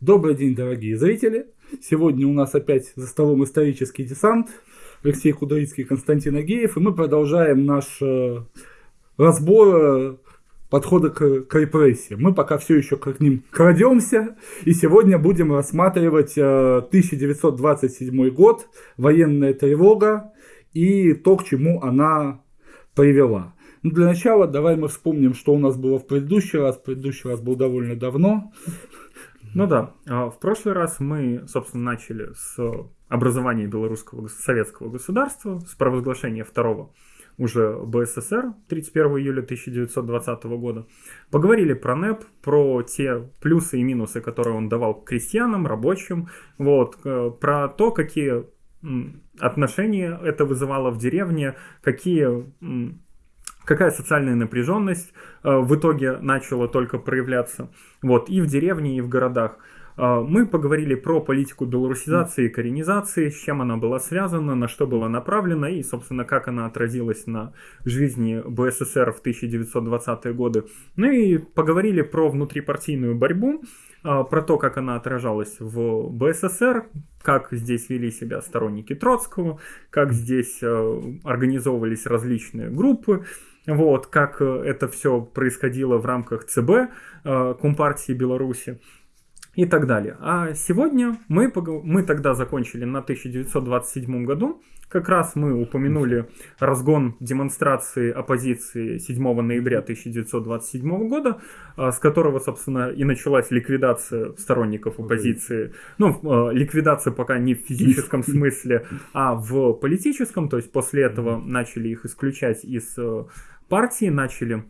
Добрый день, дорогие зрители! Сегодня у нас опять за столом исторический десант. Алексей Кудрицкий, Константин Агеев. И мы продолжаем наш э, разбор э, подхода к, к репрессиям. Мы пока все еще к ним крадемся. И сегодня будем рассматривать э, 1927 год, военная тревога и то, к чему она привела. Ну, для начала давай мы вспомним, что у нас было в предыдущий раз. Предыдущий раз был довольно давно. Ну да, а, в прошлый раз мы, собственно, начали с образования белорусского советского государства, с провозглашения второго уже БССР 31 июля 1920 года. Поговорили про НЭП, про те плюсы и минусы, которые он давал крестьянам, рабочим, вот, э, про то, какие отношения это вызывало в деревне, какие какая социальная напряженность э, в итоге начала только проявляться вот, и в деревне, и в городах. Э, мы поговорили про политику белорусизации и коренизации, с чем она была связана, на что была направлена и, собственно, как она отразилась на жизни БССР в 1920-е годы. Ну и поговорили про внутрипартийную борьбу, э, про то, как она отражалась в БССР, как здесь вели себя сторонники Троцкого, как здесь организовывались различные группы, вот, как э, это все происходило в рамках ЦБ э, Компартии Беларуси и так далее. А сегодня мы, мы тогда закончили на 1927 году. Как раз мы упомянули разгон демонстрации оппозиции 7 ноября 1927 года, э, с которого, собственно, и началась ликвидация сторонников оппозиции. Ну, ликвидация пока не в физическом смысле, а в политическом. То есть после этого начали их исключать из партии начали э,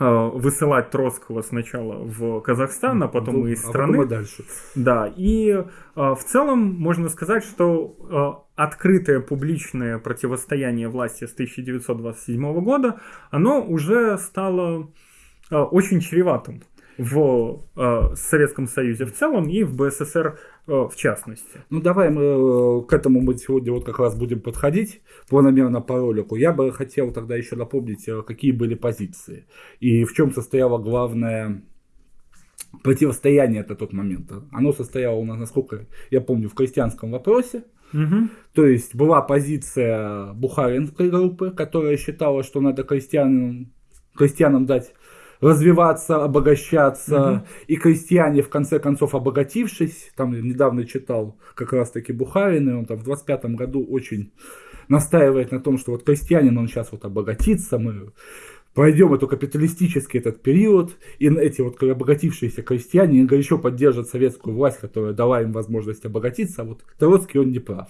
высылать Троцкого сначала в Казахстан, а потом и из страны. А потом и дальше. Да, и э, в целом можно сказать, что э, открытое публичное противостояние власти с 1927 года, оно уже стало э, очень чреватым в э, Советском Союзе в целом и в БССР э, в частности. Ну давай мы э, к этому мы сегодня вот как раз будем подходить планомерно по ролику. Я бы хотел тогда еще напомнить, э, какие были позиции и в чем состояло главное противостояние это тот момент. Оно состояло у нас, насколько я помню, в крестьянском вопросе. Угу. То есть была позиция Бухаринской группы, которая считала, что надо крестьянам, крестьянам дать развиваться, обогащаться. Угу. И крестьяне, в конце концов, обогатившись, там недавно читал как раз-таки Бухарин, и он там в 25 году очень настаивает на том, что вот крестьянин, он сейчас вот обогатится, мы пройдем эту капиталистический этот период, и эти вот обогатившиеся крестьяне горячо поддержат советскую власть, которая дала им возможность обогатиться, а вот Троцкий он не прав.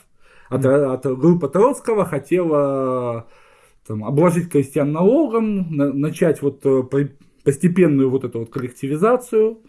От, от группа Троцкого хотела там, обложить крестьян налогом, на, начать вот э, постепенную вот эту вот коллективизацию.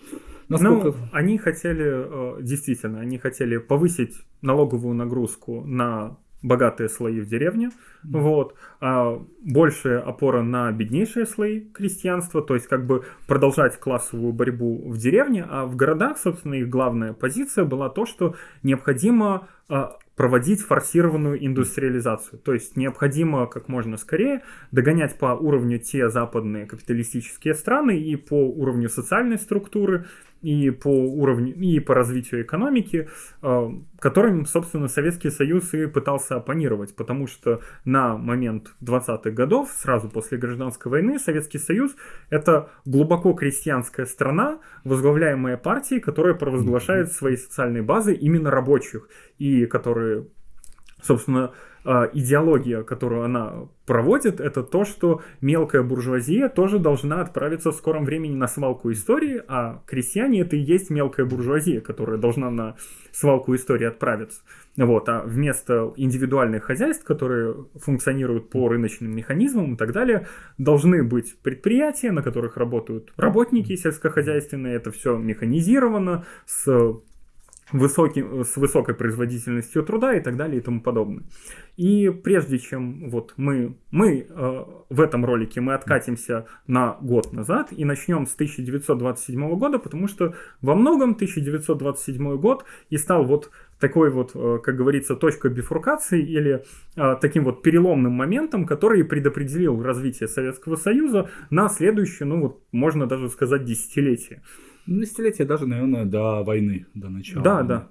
Насколько... Ну, они хотели, э, действительно, они хотели повысить налоговую нагрузку на богатые слои в деревне, mm-hmm. вот, а большая опора на беднейшие слои крестьянства, то есть как бы продолжать классовую борьбу в деревне, а в городах, собственно, их главная позиция была то, что необходимо а, проводить форсированную индустриализацию. То есть необходимо как можно скорее догонять по уровню те западные капиталистические страны и по уровню социальной структуры, и по уровню, и по развитию экономики, э, которым, собственно, Советский Союз и пытался оппонировать, потому что на момент 20-х годов, сразу после гражданской войны, Советский Союз — это глубоко крестьянская страна, возглавляемая партией, которая провозглашает свои социальные базы именно рабочих, и которые, собственно, идеология, которую она проводит, это то, что мелкая буржуазия тоже должна отправиться в скором времени на свалку истории, а крестьяне это и есть мелкая буржуазия, которая должна на свалку истории отправиться. Вот, а вместо индивидуальных хозяйств, которые функционируют по рыночным механизмам и так далее, должны быть предприятия, на которых работают работники сельскохозяйственные, это все механизировано, с высоким, с высокой производительностью труда и так далее и тому подобное. И прежде чем вот мы, мы э, в этом ролике мы откатимся на год назад и начнем с 1927 года, потому что во многом 1927 год и стал вот такой вот, э, как говорится, точкой бифуркации или э, таким вот переломным моментом, который предопределил развитие Советского Союза на следующее, ну вот можно даже сказать, десятилетие. Ну, десятилетие даже, наверное, до войны, до начала. Да, да.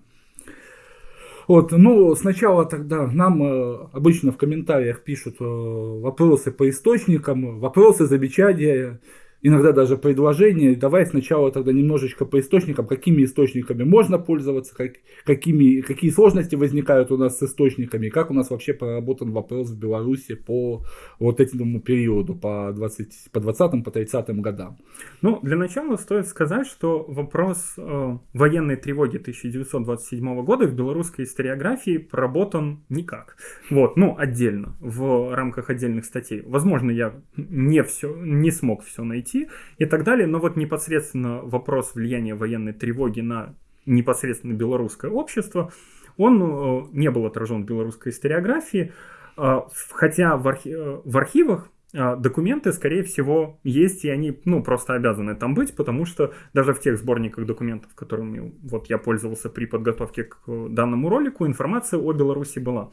Вот, ну, сначала тогда нам э, обычно в комментариях пишут э, вопросы по источникам, вопросы, замечания иногда даже предложение. Давай сначала тогда немножечко по источникам, какими источниками можно пользоваться, как, какими, какие сложности возникают у нас с источниками, как у нас вообще проработан вопрос в Беларуси по вот этому периоду, по 20, по 20 по 30 годам. Ну, для начала стоит сказать, что вопрос э, военной тревоги 1927 года в белорусской историографии проработан никак. Вот, ну, отдельно, в рамках отдельных статей. Возможно, я не все, не смог все найти, найти и так далее. Но вот непосредственно вопрос влияния военной тревоги на непосредственно белорусское общество, он э, не был отражен в белорусской историографии, э, хотя в, архи э, в архивах документы, скорее всего, есть, и они, ну, просто обязаны там быть, потому что даже в тех сборниках документов, которыми вот я пользовался при подготовке к данному ролику, информация о Беларуси была.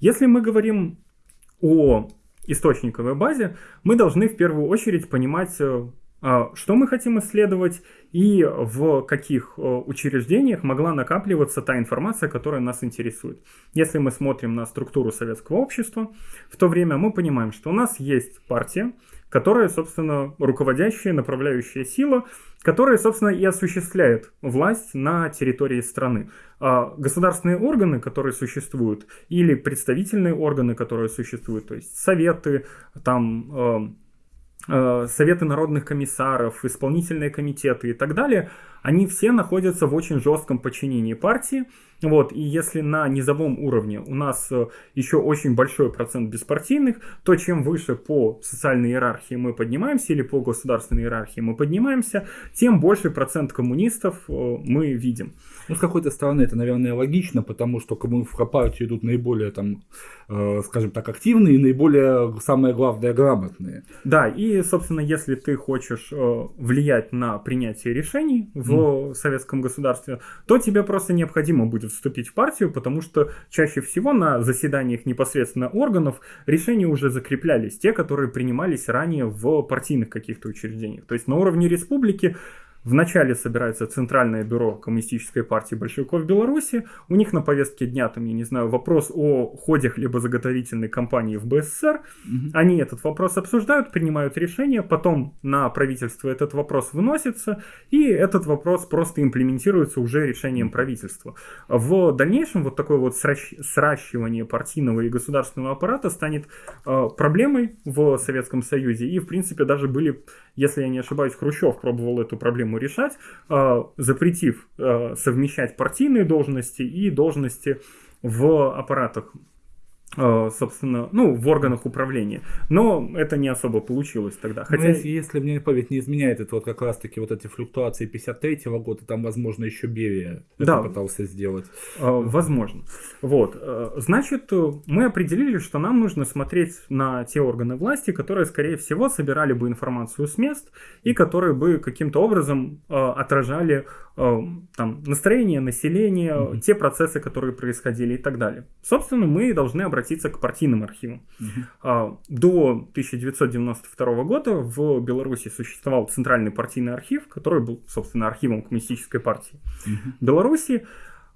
Если мы говорим о источниковой базе, мы должны в первую очередь понимать, э, а, что мы хотим исследовать и в каких э, учреждениях могла накапливаться та информация, которая нас интересует. Если мы смотрим на структуру советского общества, в то время мы понимаем, что у нас есть партия, которая, собственно, руководящая, направляющая сила, которая, собственно, и осуществляет власть на территории страны. А государственные органы, которые существуют, или представительные органы, которые существуют, то есть советы, там э, э, советы народных комиссаров, исполнительные комитеты и так далее, они все находятся в очень жестком подчинении партии, вот, и если на низовом уровне у нас э, еще очень большой процент беспартийных, то чем выше по социальной иерархии мы поднимаемся или по государственной иерархии мы поднимаемся, тем больший процент коммунистов э, мы видим. Ну, с какой-то стороны это, наверное, логично, потому что в партию идут наиболее, там, э, скажем так, активные и наиболее, самое главное, грамотные. Да, и, собственно, если ты хочешь влиять на принятие решений в mm. советском государстве, то тебе просто необходимо будет вступить в партию, потому что чаще всего на заседаниях непосредственно органов решения уже закреплялись, те, которые принимались ранее в партийных каких-то учреждениях. То есть на уровне республики Вначале собирается Центральное бюро Коммунистической партии большевиков Беларуси. У них на повестке дня, там, я не знаю, вопрос о ходе хлебозаготовительной кампании в БССР. Угу. Они этот вопрос обсуждают, принимают решение, потом на правительство этот вопрос выносится, и этот вопрос просто имплементируется уже решением правительства. В дальнейшем вот такое вот сращивание партийного и государственного аппарата станет э, проблемой в Советском Союзе. И, в принципе, даже были, если я не ошибаюсь, Хрущев пробовал эту проблему проблему решать, а, запретив а, совмещать партийные должности и должности в аппаратах. Э, собственно, ну, в органах управления. Но это не особо получилось тогда. Ну, Хотя... если, если мне память не изменяет, это вот как раз-таки вот эти флюктуации 53-го года, там, возможно, еще Берия да. это пытался сделать. Э, возможно. Вот. Э, значит, мы определили, что нам нужно смотреть на те органы власти, которые, скорее всего, собирали бы информацию с мест и которые бы каким-то образом отражали там, настроение населения, mm-hmm. те процессы, которые происходили и так далее. Собственно, мы должны обратиться к партийным архивам. Mm-hmm. До 1992 года в Беларуси существовал Центральный партийный архив, который был, собственно, архивом Коммунистической партии mm-hmm. Беларуси,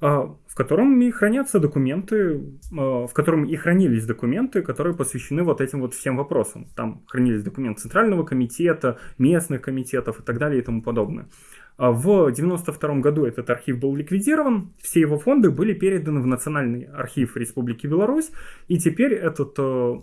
а, в котором и хранятся документы, а, в котором и хранились документы, которые посвящены вот этим вот всем вопросам. Там хранились документы Центрального комитета, местных комитетов и так далее и тому подобное. А в 1992 году этот архив был ликвидирован, все его фонды были переданы в Национальный архив Республики Беларусь, и теперь этот э,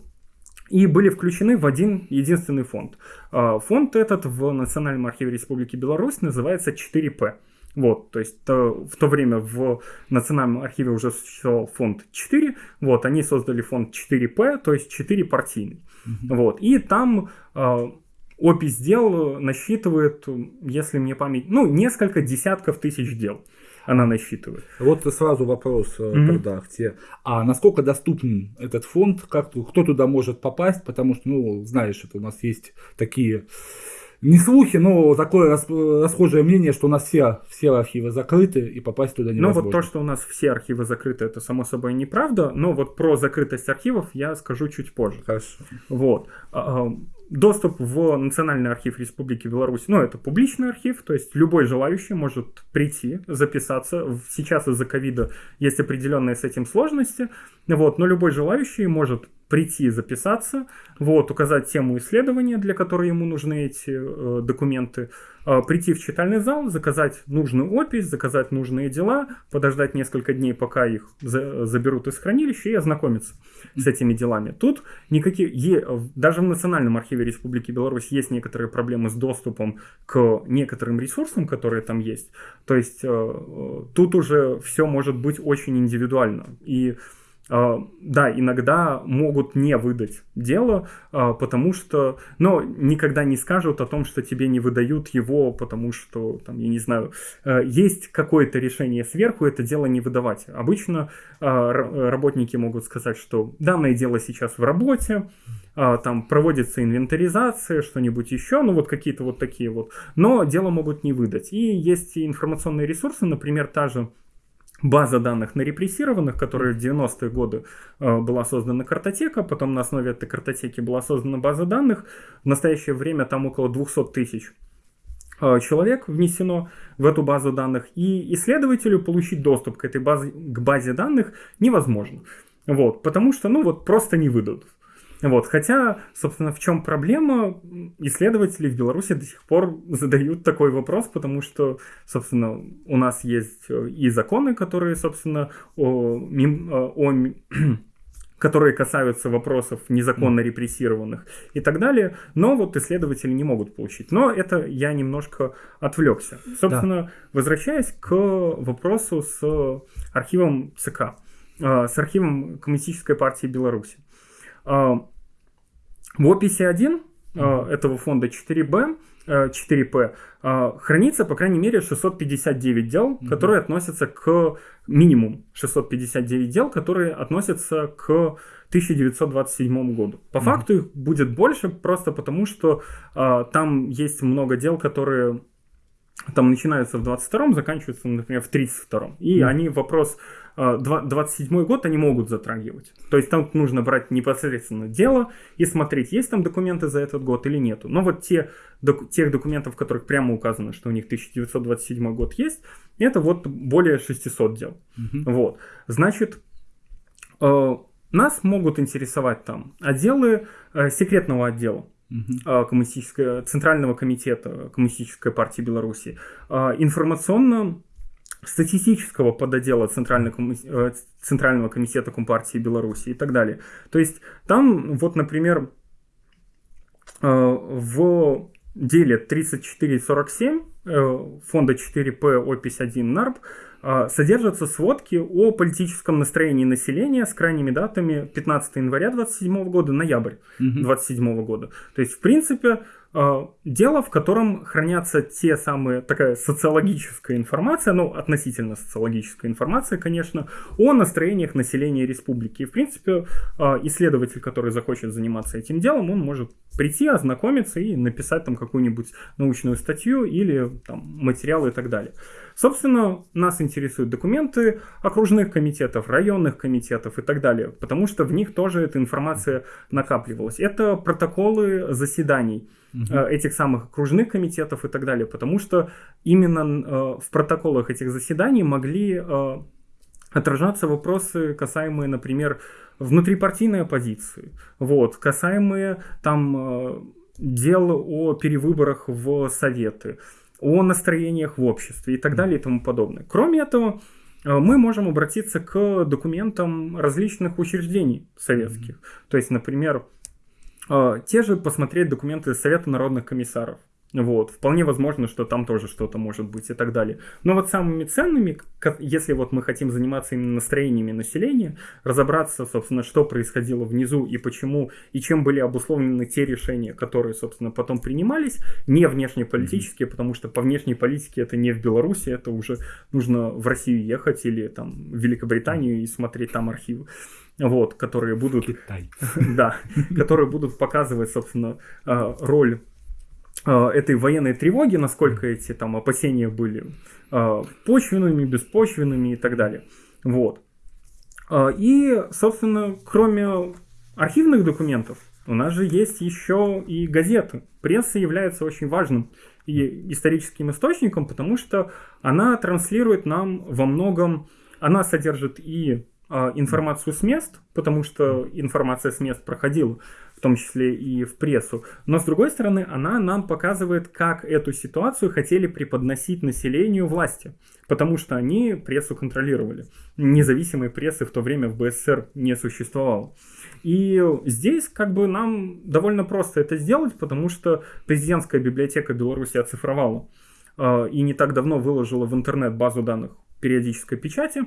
и были включены в один единственный фонд. А, фонд этот в Национальном архиве Республики Беларусь называется 4П. Вот, то есть то, в то время в Национальном архиве уже существовал фонд 4, вот, они создали фонд 4П, то есть 4 партийный. Mm-hmm. Вот, и там а, Опись дел насчитывает, если мне память, ну, несколько десятков тысяч дел она насчитывает. Вот сразу вопрос mm-hmm. тогда к тебе. А насколько доступен этот фонд? Как, кто туда может попасть? Потому что, ну, знаешь, это у нас есть такие не слухи, но такое расхожее мнение, что у нас все, все архивы закрыты и попасть туда невозможно. Ну вот то, что у нас все архивы закрыты, это само собой неправда, но вот про закрытость архивов я скажу чуть позже. Хорошо. Вот. Доступ в Национальный архив Республики Беларусь, ну, это публичный архив, то есть любой желающий может прийти, записаться. Сейчас из-за ковида есть определенные с этим сложности, вот, но любой желающий может прийти записаться, вот, указать тему исследования, для которой ему нужны эти э, документы, э, прийти в читальный зал, заказать нужную опись, заказать нужные дела, подождать несколько дней, пока их за, заберут из хранилища и ознакомиться с этими делами. Тут никакие, е, даже в Национальном архиве Республики Беларусь есть некоторые проблемы с доступом к некоторым ресурсам, которые там есть. То есть э, э тут уже все может быть очень индивидуально. И да, иногда могут не выдать дело, а, потому что, но никогда не скажут о том, что тебе не выдают его, потому что, там, я не знаю, а, есть какое-то решение сверху, это дело не выдавать. Обычно работники могут сказать, что данное дело сейчас в работе, там проводится инвентаризация, что-нибудь еще, ну вот какие-то вот такие вот, но дело могут не выдать. И есть информационные ресурсы, например, та же база данных на репрессированных, которая в 90-е годы э, была создана картотека, потом на основе этой картотеки была создана база данных. В настоящее время там около 200 тысяч э, человек внесено в эту базу данных, и исследователю получить доступ к этой базе, к базе данных невозможно. Вот, потому что, ну вот, просто не выдадут. Вот, хотя, собственно, в чем проблема, исследователи в Беларуси до сих пор задают такой вопрос, потому что, собственно, у нас есть э, и законы, которые, собственно, о, э, о которые касаются вопросов незаконно репрессированных и так далее, но вот исследователи не могут получить. Но это я немножко отвлекся. Собственно, да. возвращаясь к вопросу с архивом ЦК, э, с архивом Коммунистической партии Беларуси. А, в описи 1 mm-hmm. этого фонда 4B 4P, а, хранится, по крайней мере, 659 дел, mm-hmm. которые относятся к минимум 659 дел, которые относятся к 1927 году. По mm-hmm. факту их будет больше, просто потому что а, там есть много дел, которые там начинаются в 22-м, заканчиваются, например, в 32-м. И mm-hmm. они вопрос 27 год они могут затрагивать. То есть там нужно брать непосредственно дело и смотреть, есть там документы за этот год или нету. Но вот те, док, тех документов, в которых прямо указано, что у них 1927 год есть, это вот более 600 дел. Угу. Вот. Значит, э, нас могут интересовать там отделы э, секретного отдела. Uh-huh. коммунистического центрального комитета коммунистической партии Беларуси э, информационно статистического Центрального, э, Центрального комитета Компартии Беларуси и так далее. То есть там, вот, например, э, в деле 3447 э, фонда 4П опись 1 НАРП содержатся сводки о политическом настроении населения с крайними датами 15 января 27 года, ноябрь 27 года. То есть, в принципе, дело, в котором хранятся те самые, такая социологическая информация, ну, относительно социологическая информация, конечно, о настроениях населения республики. И, в принципе, а, исследователь, который захочет заниматься этим делом, он может прийти, ознакомиться и написать там какую-нибудь научную статью или там материалы и так далее. Собственно, нас интересуют документы окружных комитетов, районных комитетов и так далее, потому что в них тоже эта информация накапливалась. Это протоколы заседаний угу. этих самых окружных комитетов и так далее, потому что именно э, в протоколах этих заседаний могли э, отражаться вопросы, касаемые, например, внутрипартийной оппозиции, вот, касаемые там дел о перевыборах в советы, о настроениях в обществе и так далее и тому подобное. Кроме этого, мы можем обратиться к документам различных учреждений советских. Mm-hmm. То есть, например, те же посмотреть документы Совета народных комиссаров. Вот, вполне возможно, что там тоже что-то может быть и так далее. Но вот самыми ценными, если вот мы хотим заниматься именно настроениями населения, разобраться, собственно, что происходило внизу и почему, и чем были обусловлены те решения, которые, собственно, потом принимались, не внешнеполитические, mm-hmm. потому что по внешней политике это не в Беларуси, это уже нужно в Россию ехать или там в Великобританию и смотреть там архивы вот, которые будут, Китай. да, которые будут показывать, собственно, а, роль а, этой военной тревоги, насколько эти там опасения были а, почвенными, беспочвенными и так далее. Вот. И, собственно, кроме архивных документов, у нас же есть еще и газеты. Пресса является очень важным и историческим источником, потому что она транслирует нам во многом, она содержит и э, информацию с мест, потому что информация с мест проходила, в том числе и в прессу. Но с другой стороны, она нам показывает, как эту ситуацию хотели преподносить населению власти, потому что они прессу контролировали. Независимой прессы в то время в БССР не существовало. И здесь как бы нам довольно просто это сделать, потому что президентская библиотека Беларуси оцифровала э, и не так давно выложила в интернет базу данных периодической печати,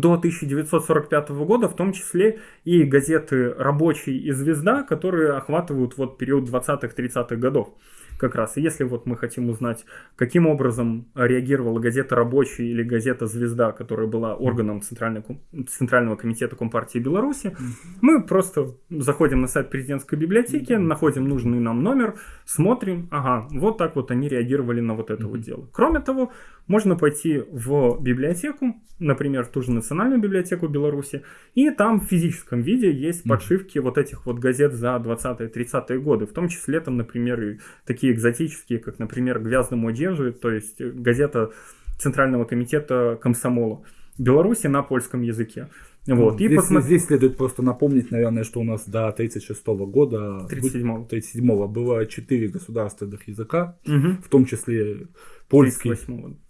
до 1945 года, в том числе и газеты «Рабочий» и «Звезда», которые охватывают вот период 20-30-х годов как раз. И если вот мы хотим узнать, каким образом реагировала газета «Рабочий» или газета «Звезда», которая была органом Центрального, комитета Компартии Беларуси, мы просто заходим на сайт президентской библиотеки, находим нужный нам номер, смотрим, ага, вот так вот они реагировали на вот это вот дело. Кроме того, можно пойти в библиотеку, например, в ту же Национальную библиотеку Беларуси, и там в физическом виде есть подшивки вот этих вот газет за 20-30-е годы, в том числе там, например, и такие экзотические, как, например, «Гвяздому одежи», то есть газета Центрального комитета комсомола Беларуси на польском языке. Вот. И здесь, посмотри... здесь следует просто напомнить, наверное, что у нас до 1936 года, 37 37 было четыре государственных языка, угу. в том числе польский.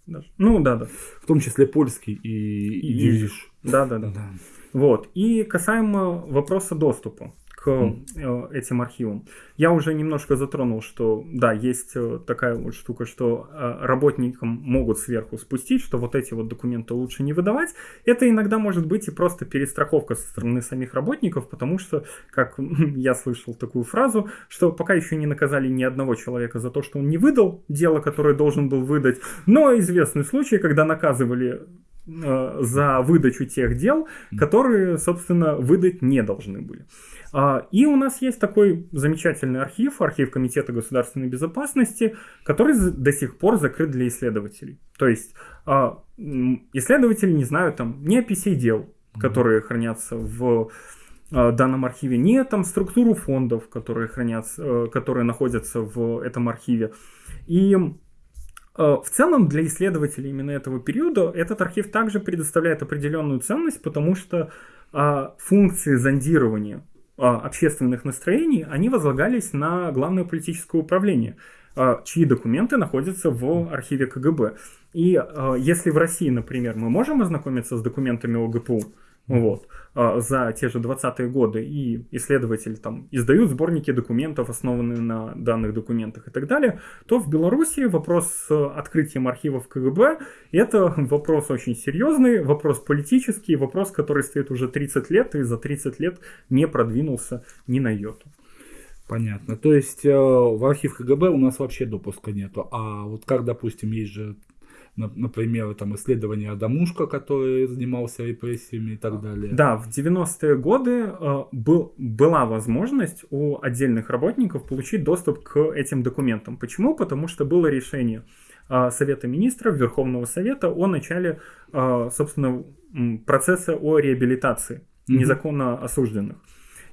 даже. Ну, да, да. В том числе польский и, и идиш. Да, да, да, да. Вот. И касаемо вопроса доступа к mm. этим архивам. Я уже немножко затронул, что да, есть э, такая вот штука, что э, работникам могут сверху спустить, что вот эти вот документы лучше не выдавать. Это иногда может быть и просто перестраховка со стороны самих работников, потому что, как я слышал такую фразу, что пока еще не наказали ни одного человека за то, что он не выдал дело, которое должен был выдать, но известный случай, когда наказывали за выдачу тех дел, которые, собственно, выдать не должны были. А, и у нас есть такой замечательный архив, архив Комитета государственной безопасности, который до сих пор закрыт для исследователей. То есть а, исследователи не знают там ни описей дел, которые хранятся в а, данном архиве, ни там структуру фондов, которые хранятся, э, которые находятся в этом архиве. И в целом для исследователей именно этого периода этот архив также предоставляет определенную ценность, потому что функции зондирования общественных настроений, они возлагались на главное политическое управление, а, чьи документы находятся в архиве КГБ. И а, если в России, например, мы можем ознакомиться с документами ОГПУ, вот, а, за те же 20-е годы, и исследователи там издают сборники документов, основанные на данных документах и так далее, то в Беларуси вопрос с открытием архивов КГБ – это вопрос очень серьезный, вопрос политический, вопрос, который стоит уже 30 лет, и за 30 лет не продвинулся ни на йоту. Понятно. То есть э, в архив КГБ у нас вообще допуска нету. А вот как, допустим, есть же например, там исследование Адамушка, который занимался репрессиями и так далее. Да, в 90-е годы э, был, была возможность у отдельных работников получить доступ к этим документам. Почему? Потому что было решение э, Совета Министров, Верховного Совета о начале, э, собственно, процесса о реабилитации незаконно осужденных.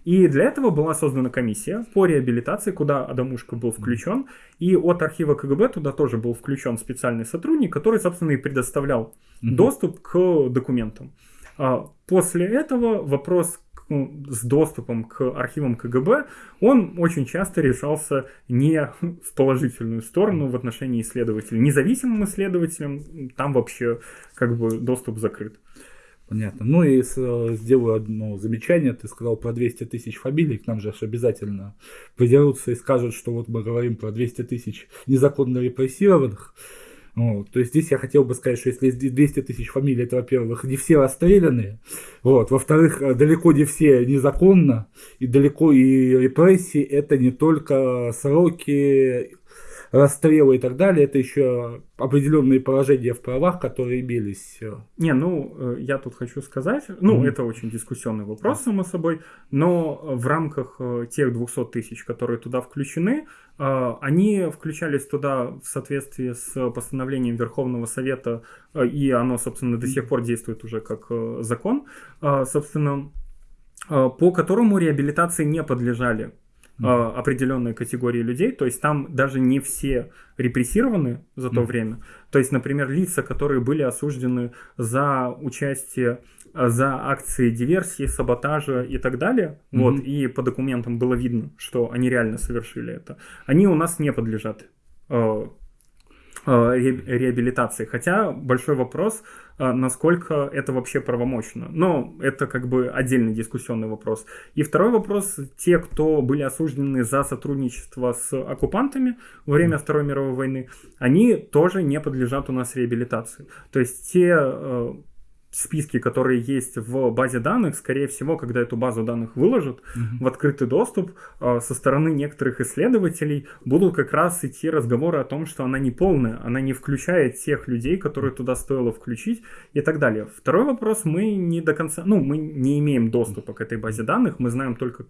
И для этого была создана комиссия по реабилитации, куда Адамушка был включен. И от архива КГБ туда тоже был включен специальный сотрудник, который, собственно, и предоставлял mm-hmm. доступ к документам. А после этого вопрос с доступом к архивам КГБ, он очень часто решался не в положительную сторону в отношении исследователей. Независимым исследователям там вообще как бы доступ закрыт. Понятно. Ну и э, сделаю одно замечание. Ты сказал про 200 тысяч фамилий. К нам же обязательно придерутся и скажут, что вот мы говорим про 200 тысяч незаконно репрессированных. Вот. То есть здесь я хотел бы сказать, что если 200 тысяч фамилий, это, во-первых, не все расстрелянные, вот. во-вторых, э, далеко не все незаконно, и далеко и репрессии, это не только сроки расстрелы и так далее, это еще определенные положения в правах, которые имелись. Не, ну, э, я тут хочу сказать, ну, mm-hmm. это очень дискуссионный вопрос, само собой, но в рамках э, тех 200 тысяч, которые туда включены, э, они включались туда в соответствии с постановлением Верховного Совета, и оно, собственно, до сих пор действует уже как закон. Собственно, по которому реабилитации не подлежали mm-hmm. определенные категории людей, то есть там даже не все репрессированы за то mm-hmm. время. То есть, например, лица, которые были осуждены за участие за акции диверсии, саботажа и так далее, mm-hmm. вот, и по документам было видно, что они реально совершили это, они у нас не подлежат э, э, реабилитации. Хотя большой вопрос, э, насколько это вообще правомочно. Но это как бы отдельный дискуссионный вопрос. И второй вопрос, те, кто были осуждены за сотрудничество с оккупантами во время Второй мировой войны, они тоже не подлежат у нас реабилитации. То есть те списки, которые есть в базе данных, скорее всего, когда эту базу данных выложат mm-hmm. в открытый доступ, а, со стороны некоторых исследователей будут как раз идти разговоры о том, что она не полная, она не включает тех людей, которые туда стоило включить и так далее. Второй вопрос, мы не до конца, ну, мы не имеем доступа к этой базе данных, мы знаем только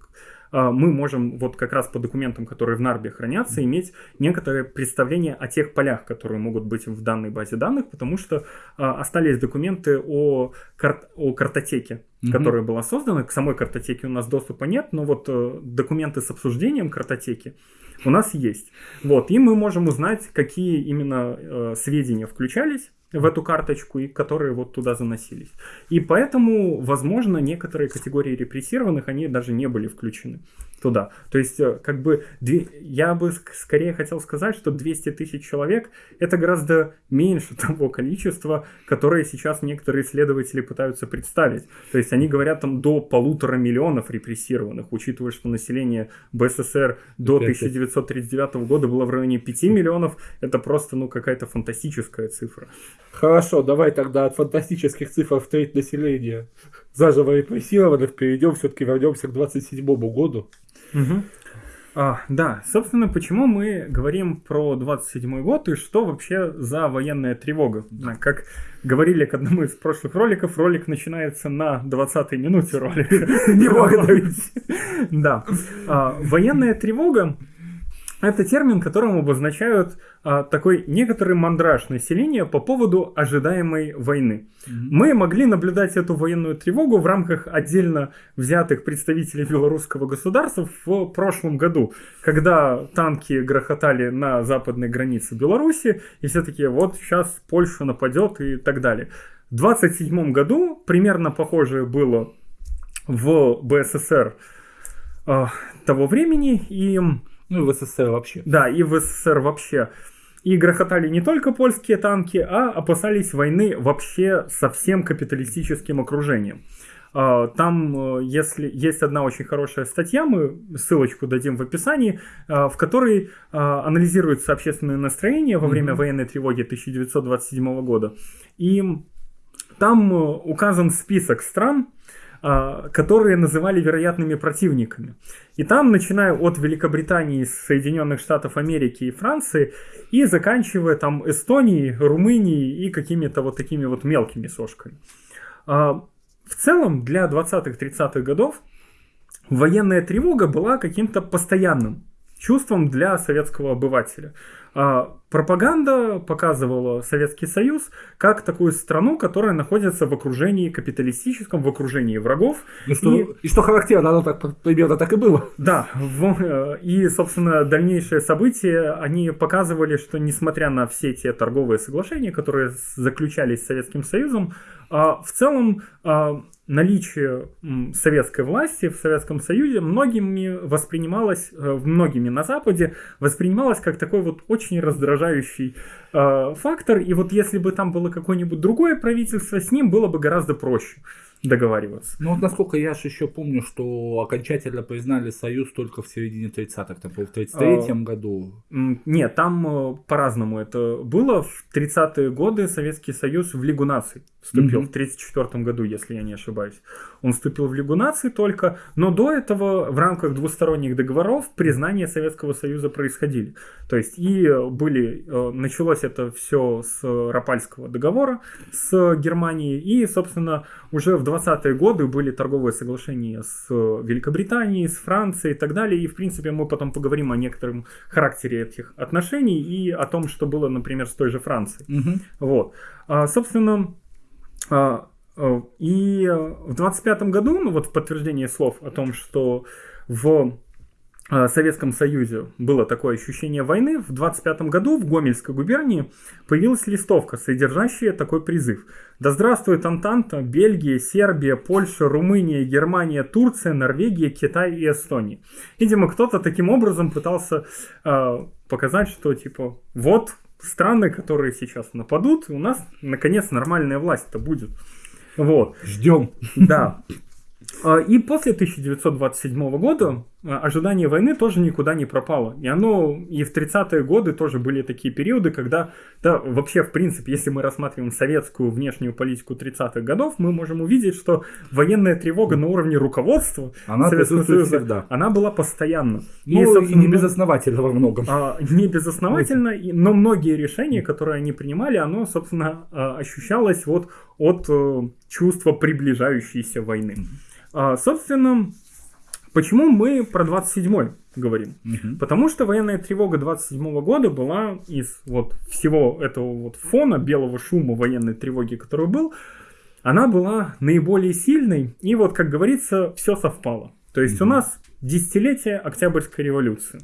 мы можем вот как раз по документам, которые в Нарбе хранятся, иметь некоторое представление о тех полях, которые могут быть в данной базе данных, потому что а, остались документы о, кар- о картотеке, mm-hmm. которая была создана. К самой картотеке у нас доступа нет, но вот э, документы с обсуждением картотеки у нас есть. Вот, и мы можем узнать, какие именно э, сведения включались в эту карточку, и которые вот туда заносились. И поэтому, возможно, некоторые категории репрессированных, они даже не были включены туда. То есть, э, как бы, я бы скорее хотел сказать, что 200 тысяч человек – это гораздо меньше того количества, которое сейчас некоторые исследователи пытаются представить. То есть, они говорят там до полутора миллионов репрессированных, учитывая, что население БССР до 1939 года было в районе 5 миллионов, это просто, ну, какая-то фантастическая цифра. Хорошо, давай тогда от фантастических цифр в треть населения заживо репрессированных перейдем, все-таки вернемся к 27 году. Угу. А, да, собственно, почему мы говорим про 27 год и что вообще за военная тревога? Как говорили к одному из прошлых роликов, ролик начинается на 20-й минуте ролика. Не. Да. А, военная тревога это термин, которым обозначают а, такой некоторый мандраж населения по поводу ожидаемой войны. Mm-hmm. Мы могли наблюдать эту военную тревогу в рамках отдельно взятых представителей белорусского государства в прошлом году, когда танки грохотали на западной границе Беларуси, и все таки вот сейчас Польша нападет и так далее. В 27 году примерно похожее было в БССР э, того времени, и ну и в СССР вообще. Да, и в СССР вообще. И грохотали не только польские танки, а опасались войны вообще со всем капиталистическим окружением. А, там, э, если есть одна очень хорошая статья, мы ссылочку дадим в описании, а, в которой а, анализируется общественное настроение во время mm-hmm. военной тревоги 1927 года. И там э, указан список стран, которые называли вероятными противниками. И там, начиная от Великобритании, Соединенных Штатов Америки и Франции, и заканчивая там Эстонией, Румынией и какими-то вот такими вот мелкими сошками. А, в целом, для 20-30-х годов военная тревога была каким-то постоянным чувством для советского обывателя. Пропаганда показывала Советский Союз как такую страну, которая находится в окружении капиталистическом, в окружении врагов. И что, и, и что характерно, оно так примерно так и было. Да, в, э, и, собственно, дальнейшие события, они показывали, что несмотря на все те торговые соглашения, которые заключались с Советским Союзом, в целом а, наличие советской власти в Советском Союзе многими воспринималось, э, многими на Западе, воспринималось как такой вот очень раздражающий э, фактор. И вот если бы там было какое-нибудь другое правительство, с ним было бы гораздо проще договариваться. Ну вот насколько я же еще помню, что окончательно признали Союз только в середине 30-х, там, в 33-м а, году. Нет, там э, по-разному это было. В 30-е годы Советский Союз в Лигу наций вступил, mm-hmm. в 34 году, если я не ошибаюсь. Он вступил в Лигу наций только, но до этого в рамках двусторонних договоров признание Советского Союза происходили. То есть и были, э, началось это все с Рапальского договора с Германией, и, собственно, уже в 20-е годы были торговые соглашения с Великобританией, с Францией и так далее. И, в принципе, мы потом поговорим о некотором характере этих отношений и о том, что было, например, с той же Францией. Угу. Вот. А, собственно, Э, и в 25 году, ну вот в подтверждение слов о том, что в Э, Советском Союзе было такое ощущение войны, в 25 году в Гомельской губернии появилась листовка, содержащая такой призыв. Да здравствует Антанта, Бельгия, Сербия, Польша, Румыния, Германия, Турция, Норвегия, Китай и Эстония. Видимо, кто-то таким образом пытался э, показать, что типа вот страны, которые сейчас нападут, у нас наконец нормальная власть-то будет. Вот. Ждем. Да. А, и после 1927 года а, ожидание войны тоже никуда не пропало. И оно и в 30-е годы тоже были такие периоды, когда, да, вообще, в принципе, если мы рассматриваем советскую внешнюю политику 30-х годов, мы можем увидеть, что военная тревога на уровне руководства она Советского Союза, всегда. она была постоянно. Ну, и, и не безосновательно во многом. А, не безосновательно, но многие решения, которые они принимали, оно, собственно, а, ощущалось вот от э, чувства приближающейся войны. А, собственно, почему мы про 27-й говорим? Угу. Потому что военная тревога 27 года была из вот всего этого вот фона белого шума военной тревоги, который был, она была наиболее сильной, и вот, как говорится, все совпало. То есть угу. у нас десятилетие Октябрьской революции.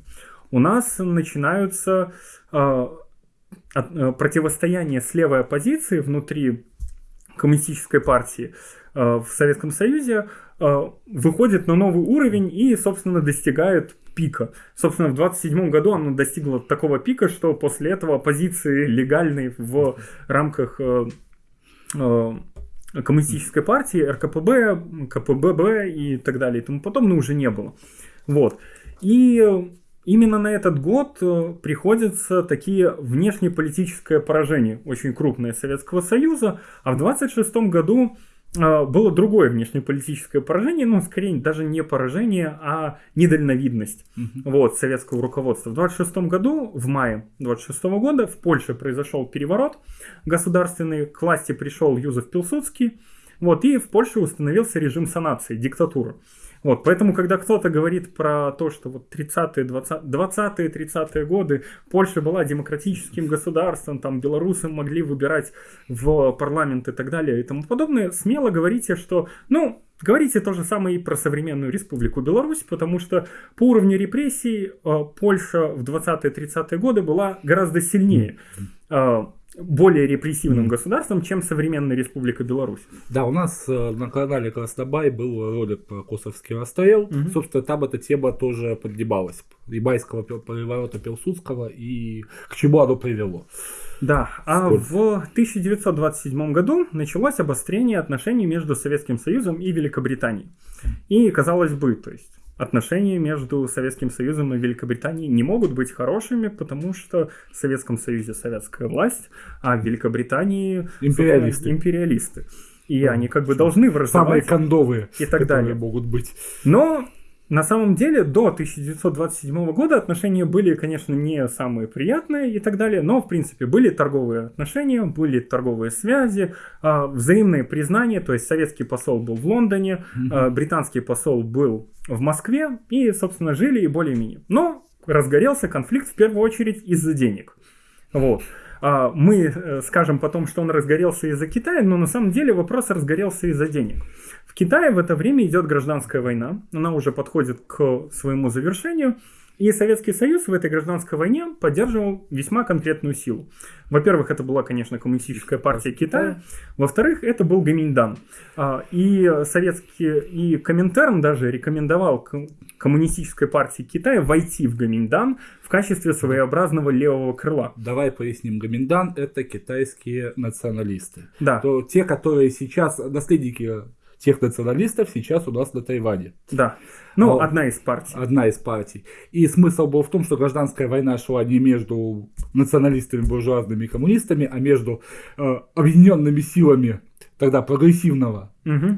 У нас начинаются э, от, противостояние с левой оппозицией внутри коммунистической партии э, в Советском Союзе Э, выходит на новый уровень и, собственно, достигает пика. Собственно, в 27 году оно достигло такого пика, что после этого оппозиции легальной в рамках э, э, коммунистической партии, РКПБ, КПББ и так далее и тому подобное уже не было. Вот. И именно на этот год приходятся такие внешнеполитическое поражение, очень крупное Советского Союза, а в 26 году было другое внешнеполитическое поражение, ну, скорее, даже не поражение, а недальновидность угу. вот, советского руководства. В 26 году, в мае 26 года, в Польше произошел переворот государственный, к власти пришел Юзеф Пилсудский, вот, и в Польше установился режим санации, диктатура. Вот, поэтому, когда кто-то говорит про то, что вот 30-е, 20-е, 30-е годы Польша была демократическим государством, там белорусы могли выбирать в парламент и так далее и тому подобное, смело говорите, что, ну, Говорите то же самое и про современную республику Беларусь, потому что по уровню репрессий э, Польша в 20-30-е годы была гораздо сильнее. Более репрессивным mm-hmm. государством, чем современная Республика Беларусь. Да, у нас э, на канале Краснобай был ролик про Косовский расстрел. Mm-hmm. Собственно, там эта тема тоже подгибалась. Рибайского переворота Пилсудского и к чему оно привело. Да, а Сколько? в 1927 году началось обострение отношений между Советским Союзом и Великобританией. И, казалось бы, то есть отношения между Советским Союзом и Великобританией не могут быть хорошими, потому что в Советском Союзе советская власть, а в Великобритании империалисты. империалисты. И они как бы должны враждовать. Самые кондовые, и так далее. могут быть. Но на самом деле до 1927 года отношения были, конечно, не самые приятные и так далее, но в принципе были торговые отношения, были торговые связи, а, взаимные признания, то есть советский посол был в Лондоне, mm-hmm. британский посол был в Москве и, собственно, жили и более-менее. Но разгорелся конфликт в первую очередь из-за денег. Вот. А, мы э, скажем потом, что он разгорелся из-за Китая, но на самом деле вопрос разгорелся из-за денег. В Китае в это время идет гражданская война, она уже подходит к своему завершению, и Советский Союз в этой гражданской войне поддерживал весьма конкретную силу. Во-первых, это была, конечно, коммунистическая партия Китая. Во-вторых, это был Гаминьдан. А, и советский, и Коминтерн даже рекомендовал коммунистической партии Китая войти в Гаминьдан в качестве своеобразного левого крыла. Давай поясним. Гаминьдан это китайские националисты. Да. То те, которые сейчас наследники тех националистов сейчас у нас на Тайване. Да. Ну, а, одна из партий. Одна из партий. И смысл был в том, что гражданская война шла не между националистами, буржуазными и коммунистами, а между э, объединенными силами тогда прогрессивного угу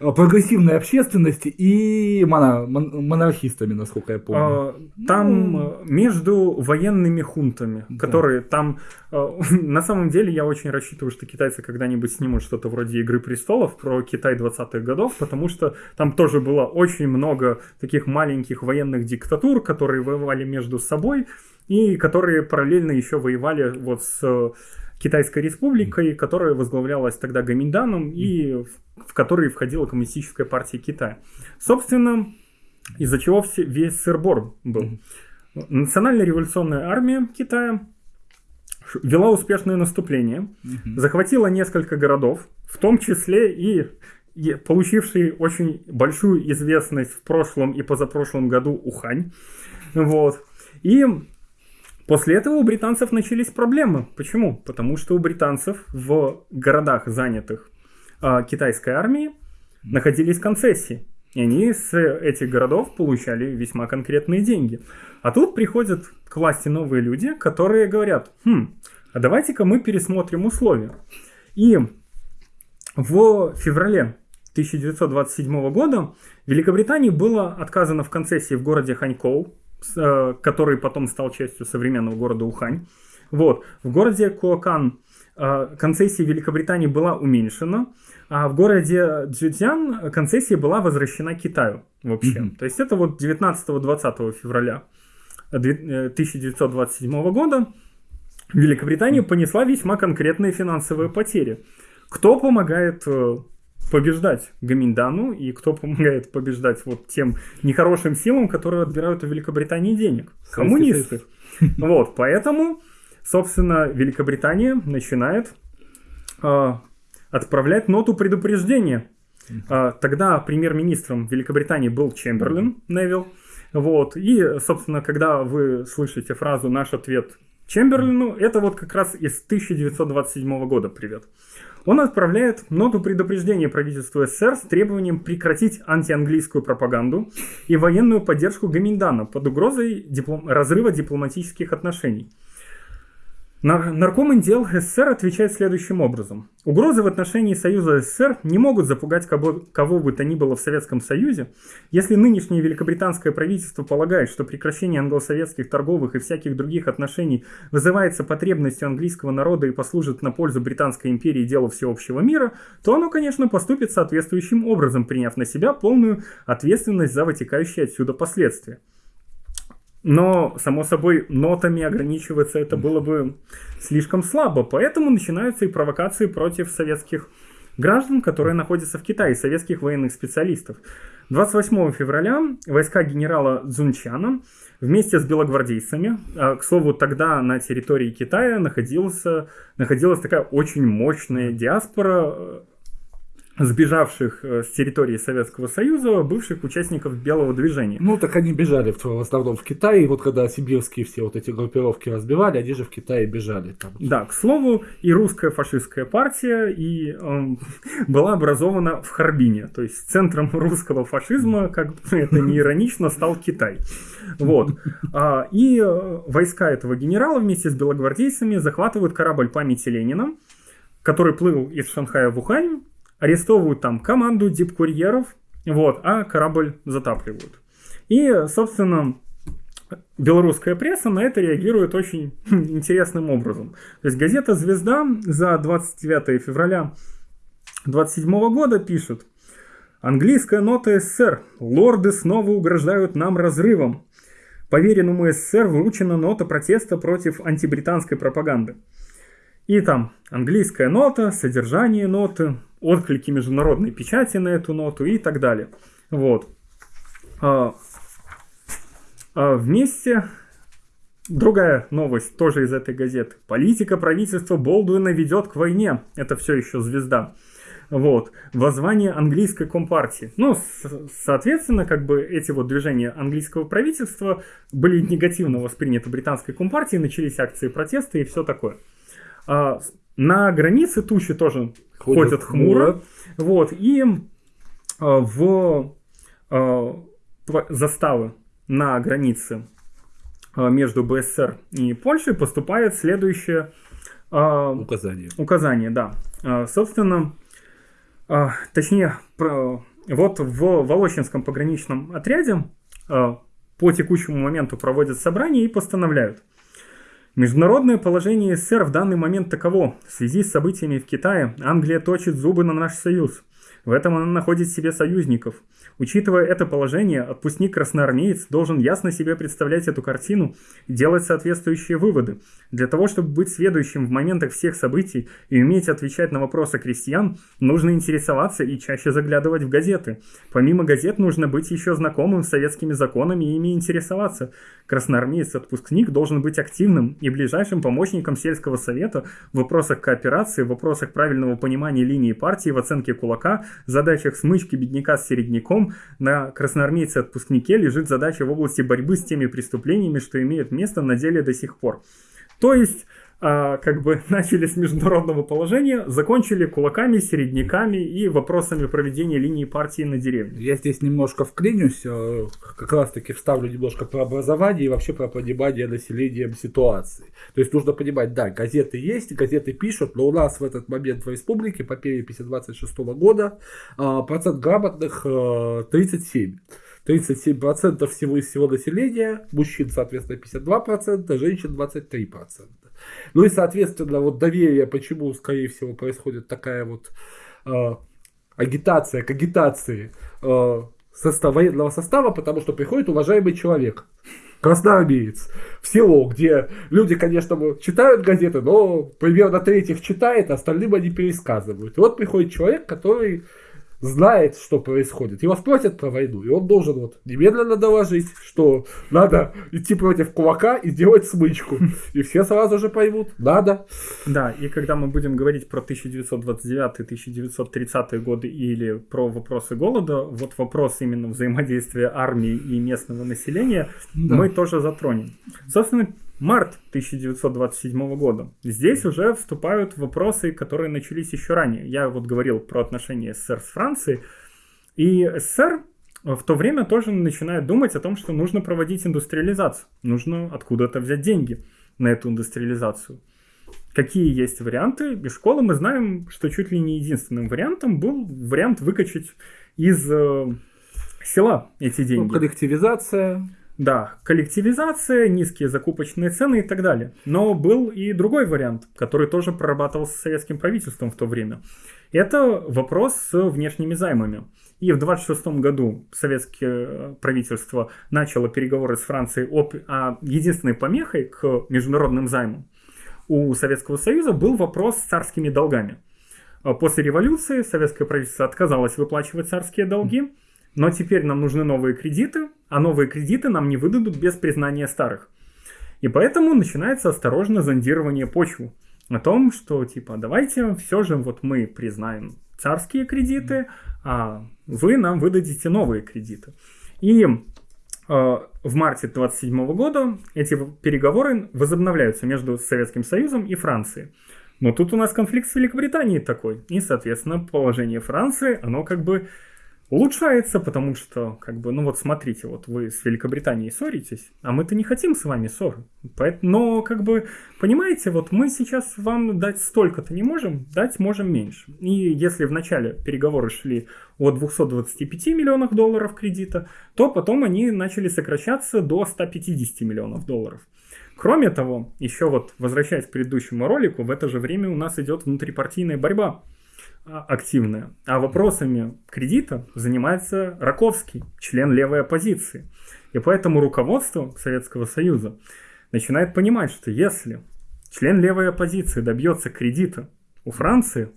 прогрессивной общественности и моно, монархистами, насколько я помню. А, там ну... Э, между военными хунтами, да. которые там... Э, на самом деле я очень рассчитываю, что китайцы когда-нибудь снимут что-то вроде «Игры престолов» про Китай 20-х годов, потому что там тоже было очень много таких маленьких военных диктатур, которые воевали между собой и которые параллельно еще воевали вот с Китайской республикой, которая возглавлялась тогда Гаминданом и в которой входила Коммунистическая партия Китая. Собственно, из-за чего все, весь сырбор был. Национальная революционная армия Китая вела успешное наступление, захватила несколько городов, в том числе и получивший очень большую известность в прошлом и позапрошлом году Ухань. Вот. И после этого у британцев начались проблемы. Почему? Потому что у британцев в городах, занятых э, китайской армией, находились концессии. И они с этих городов получали весьма конкретные деньги. А тут приходят к власти новые люди, которые говорят, хм, а давайте-ка мы пересмотрим условия. И в феврале 1927 года Великобритании было отказано в концессии в городе Ханькоу, который потом стал частью современного города Ухань. Вот. В городе Куакан э, концессия Великобритании была уменьшена, а в городе Цзюцзян концессия была возвращена Китаю вообще. Mm-hmm. То есть это вот 19-20 февраля 1927 э, года Великобритания понесла весьма конкретные финансовые потери. Кто помогает побеждать Гаминдану и кто помогает побеждать вот тем нехорошим силам, которые отбирают у Великобритании денег? Коммунисты. Вот, поэтому, собственно, Великобритания начинает э, отправлять ноту предупреждения. Э, тогда премьер-министром Великобритании был Чемберлин Невилл. Вот, и, собственно, когда вы слышите фразу «наш ответ Чемберлину», это вот как раз из 1927 года привет он отправляет ноту предупреждения правительству СССР с требованием прекратить антианглийскую пропаганду и военную поддержку Гаминдана под угрозой диплом... разрыва дипломатических отношений. Нарком дел СССР отвечает следующим образом. Угрозы в отношении Союза СССР не могут запугать кого, кого бы то ни было в Советском Союзе, если нынешнее великобританское правительство полагает, что прекращение англосоветских торговых и всяких других отношений вызывается потребностью английского народа и послужит на пользу Британской империи делу всеобщего мира, то оно, конечно, поступит соответствующим образом, приняв на себя полную ответственность за вытекающие отсюда последствия. Но, само собой, нотами ограничиваться это было бы слишком слабо, поэтому начинаются и провокации против советских граждан, которые находятся в Китае, советских военных специалистов. 28 февраля войска генерала Цзунчана вместе с белогвардейцами, а, к слову, тогда на территории Китая находился, находилась такая очень мощная диаспора сбежавших э, с территории Советского Союза, бывших участников Белого движения. Ну, так они бежали в, в основном в Китай, и вот когда сибирские все вот эти группировки разбивали, они же в Китае бежали. Там. Да, к слову, и русская фашистская партия и, э, была образована в Харбине, то есть центром русского фашизма, как это не иронично, стал Китай. Вот. А, и э, войска этого генерала вместе с белогвардейцами захватывают корабль памяти Ленина, который плыл из Шанхая в Ухань, арестовывают там команду дипкурьеров, вот, а корабль затапливают. И, собственно, белорусская пресса на это реагирует очень интересным образом. То есть газета «Звезда» за 29 февраля 27 года пишет «Английская нота СССР. Лорды снова угрожают нам разрывом. Поверенному СССР вручена нота протеста против антибританской пропаганды. И там английская нота, содержание ноты, отклики международной печати на эту ноту и так далее. Вот. А, а вместе другая новость тоже из этой газеты. Политика правительства Болдуина ведет к войне. Это все еще звезда. Вот. Воззвание английской компартии. Ну, соответственно, как бы эти вот движения английского правительства были негативно восприняты британской компартией, начались акции протеста и все такое. А, на границе тучи тоже ходят, ходят хмуро. хмуро. Вот, и а, в а, заставы на границе а, между БССР и Польшей поступает следующее указание. Указание, да. Собственно, точнее, вот в Волочинском пограничном отряде по текущему моменту проводят собрание и постановляют Международное положение СССР в данный момент таково. В связи с событиями в Китае Англия точит зубы на наш союз. В этом она находит себе союзников. Учитывая это положение, отпускник-красноармеец должен ясно себе представлять эту картину и делать соответствующие выводы. Для того, чтобы быть сведущим в моментах всех событий и уметь отвечать на вопросы крестьян, нужно интересоваться и чаще заглядывать в газеты. Помимо газет нужно быть еще знакомым с советскими законами и ими интересоваться. Красноармеец-отпускник должен быть активным и ближайшим помощником сельского совета в вопросах кооперации, в вопросах правильного понимания линии партии, в оценке кулака, задачах смычки бедняка с середняком. На красноармейце-отпускнике лежит задача в области борьбы с теми преступлениями, что имеют место на деле до сих пор. То есть как бы начали с международного положения, закончили кулаками, середняками и вопросами проведения линии партии на деревне. Я здесь немножко вклинюсь, э, как раз таки вставлю немножко про образование и вообще про понимание населением ситуации. То есть нужно понимать, да, газеты есть, газеты пишут, но у нас в этот момент в республике по переписи 26 года а, процент грамотных 37. Э, 37% всего из всего населения, мужчин, соответственно, 52%, женщин 23%. Ну и, соответственно, вот доверие, почему, скорее всего, происходит такая вот э, агитация к агитации э, состав, военного состава, потому что приходит уважаемый человек, красноармеец, в село, где люди, конечно, читают газеты, но примерно треть их читает, а остальным они пересказывают. И вот приходит человек, который знает, что происходит. Его спросят про войну, и он должен вот немедленно доложить, что надо идти против кулака и сделать смычку. И все сразу же поймут, надо. Да, и когда мы будем говорить про 1929-1930 годы или про вопросы голода, вот вопрос именно взаимодействия армии и местного населения да. мы тоже затронем. Собственно, март 1927 года. Здесь уже вступают вопросы, которые начались еще ранее. Я вот говорил про отношения СССР с Францией. И СССР в то время тоже начинает думать о том, что нужно проводить индустриализацию. Нужно откуда-то взять деньги на эту индустриализацию. Какие есть варианты? Из школы мы знаем, что чуть ли не единственным вариантом был вариант выкачать из э, села эти деньги. Ну, коллективизация. Да, коллективизация, низкие закупочные цены и так далее. Но был и другой вариант, который тоже прорабатывался советским правительством в то время. Это вопрос с внешними займами. И в 26 году советское правительство начало переговоры с Францией о, о единственной помехой к международным займам. У Советского Союза был вопрос с царскими долгами. После революции советское правительство отказалось выплачивать царские долги, но теперь нам нужны новые кредиты, а новые кредиты нам не выдадут без признания старых. И поэтому начинается осторожно зондирование почвы о том, что типа давайте все же вот мы признаем царские кредиты, а вы нам выдадите новые кредиты. И э, в марте 27 года эти переговоры возобновляются между Советским Союзом и Францией. Но тут у нас конфликт с Великобританией такой. И, соответственно, положение Франции, оно как бы улучшается, потому что, как бы, ну вот смотрите, вот вы с Великобританией ссоритесь, а мы-то не хотим с вами ссоры. Но, как бы, понимаете, вот мы сейчас вам дать столько-то не можем, дать можем меньше. И если в начале переговоры шли о 225 миллионах долларов кредита, то потом они начали сокращаться до 150 миллионов долларов. Кроме того, еще вот возвращаясь к предыдущему ролику, в это же время у нас идет внутрипартийная борьба активная. А вопросами кредита занимается Раковский, член левой оппозиции. И поэтому руководство Советского Союза начинает понимать, что если член левой оппозиции добьется кредита у Франции,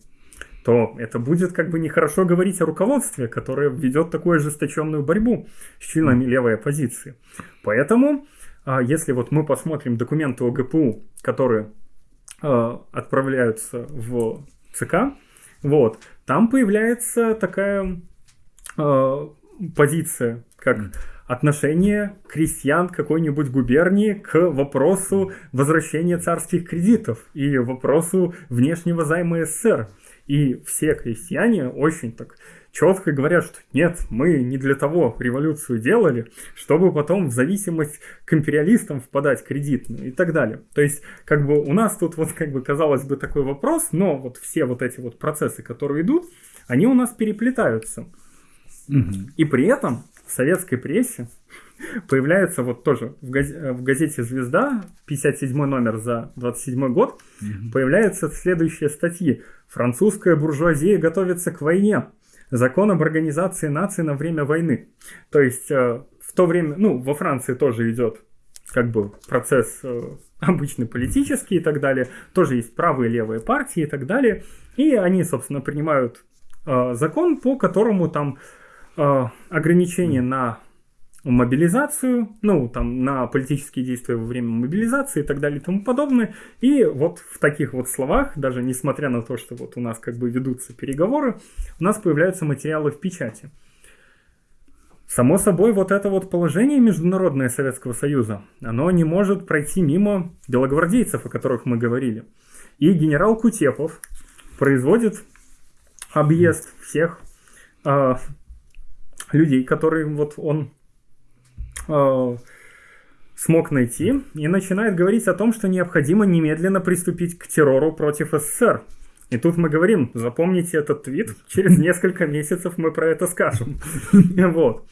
то это будет как бы нехорошо говорить о руководстве, которое ведет такую ожесточенную борьбу с членами левой оппозиции. Поэтому, а, если вот мы посмотрим документы ОГПУ, которые а, отправляются в ЦК, вот. Там появляется такая э, позиция, как отношение крестьян какой-нибудь губернии к вопросу возвращения царских кредитов и вопросу внешнего займа СССР. И все крестьяне очень так четко говорят, что нет, мы не для того революцию делали, чтобы потом в зависимость к империалистам впадать кредитную и так далее. То есть, как бы у нас тут вот, как бы, казалось бы, такой вопрос, но вот все вот эти вот процессы, которые идут, они у нас переплетаются. Угу. И при этом в советской прессе появляется вот тоже в, газ... в газете «Звезда», 57 номер за 27 год, угу. появляются следующие статьи. «Французская буржуазия готовится к войне. Закон об организации нации на время войны. То есть э, в то время, ну, во Франции тоже идет как бы процесс э, обычный политический и так далее. Тоже есть правые и левые партии и так далее. И они, собственно, принимают э, закон, по которому там ограничения на мобилизацию, ну, там, на политические действия во время мобилизации и так далее и тому подобное. И вот в таких вот словах, даже несмотря на то, что вот у нас как бы ведутся переговоры, у нас появляются материалы в печати. Само собой, вот это вот положение международное Советского Союза, оно не может пройти мимо белогвардейцев, о которых мы говорили. И генерал Кутепов производит объезд всех э, людей, которые вот он э, смог найти, и начинает говорить о том, что необходимо немедленно приступить к террору против СССР. И тут мы говорим, запомните этот твит, через несколько месяцев мы про это скажем. Вот.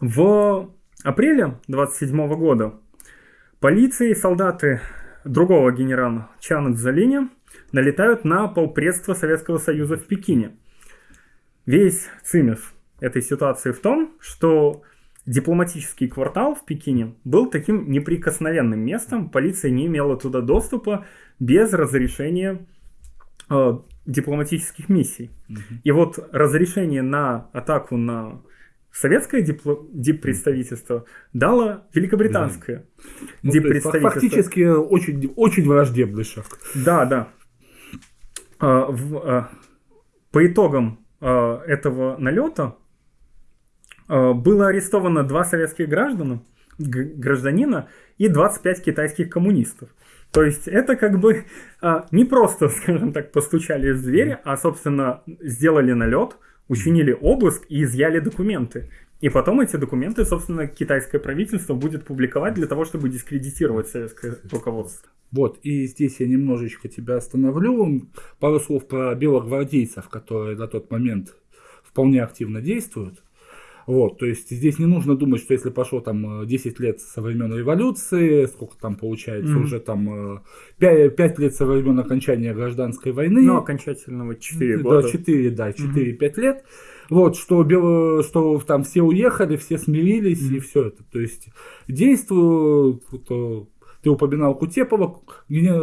В апреле 27 года полиция и солдаты другого генерала Чана Цзалини налетают на полпредства Советского Союза в Пекине. Весь цимис этой ситуации в том, что дипломатический квартал в Пекине был таким неприкосновенным местом, полиция не имела туда доступа без разрешения э, дипломатических миссий. Угу. И вот разрешение на атаку на советское дипло... диппредставительство дало великобританское да. ну, диппредставительство. Фактически очень, очень враждебный шаг. Да, да. А, в, а, по итогам а, этого налета было арестовано два советских граждана, гражданина и 25 китайских коммунистов. То есть это как бы а, не просто, скажем так, постучали в двери, а, собственно, сделали налет, учинили обыск и изъяли документы. И потом эти документы, собственно, китайское правительство будет публиковать для того, чтобы дискредитировать советское руководство. Вот, и здесь я немножечко тебя остановлю. Пару слов про белогвардейцев, которые на тот момент вполне активно действуют. Вот, то есть здесь не нужно думать, что если пошло там 10 лет со времен революции, сколько там получается, mm-hmm. уже там 5, 5 лет со времен окончания гражданской войны. Ну, окончательного 4 года. Да, 4, да, 4-5 mm-hmm. лет. Вот, что, бело, что там все уехали, все смирились mm-hmm. и все это. То есть действуют ты упоминал Кутепова.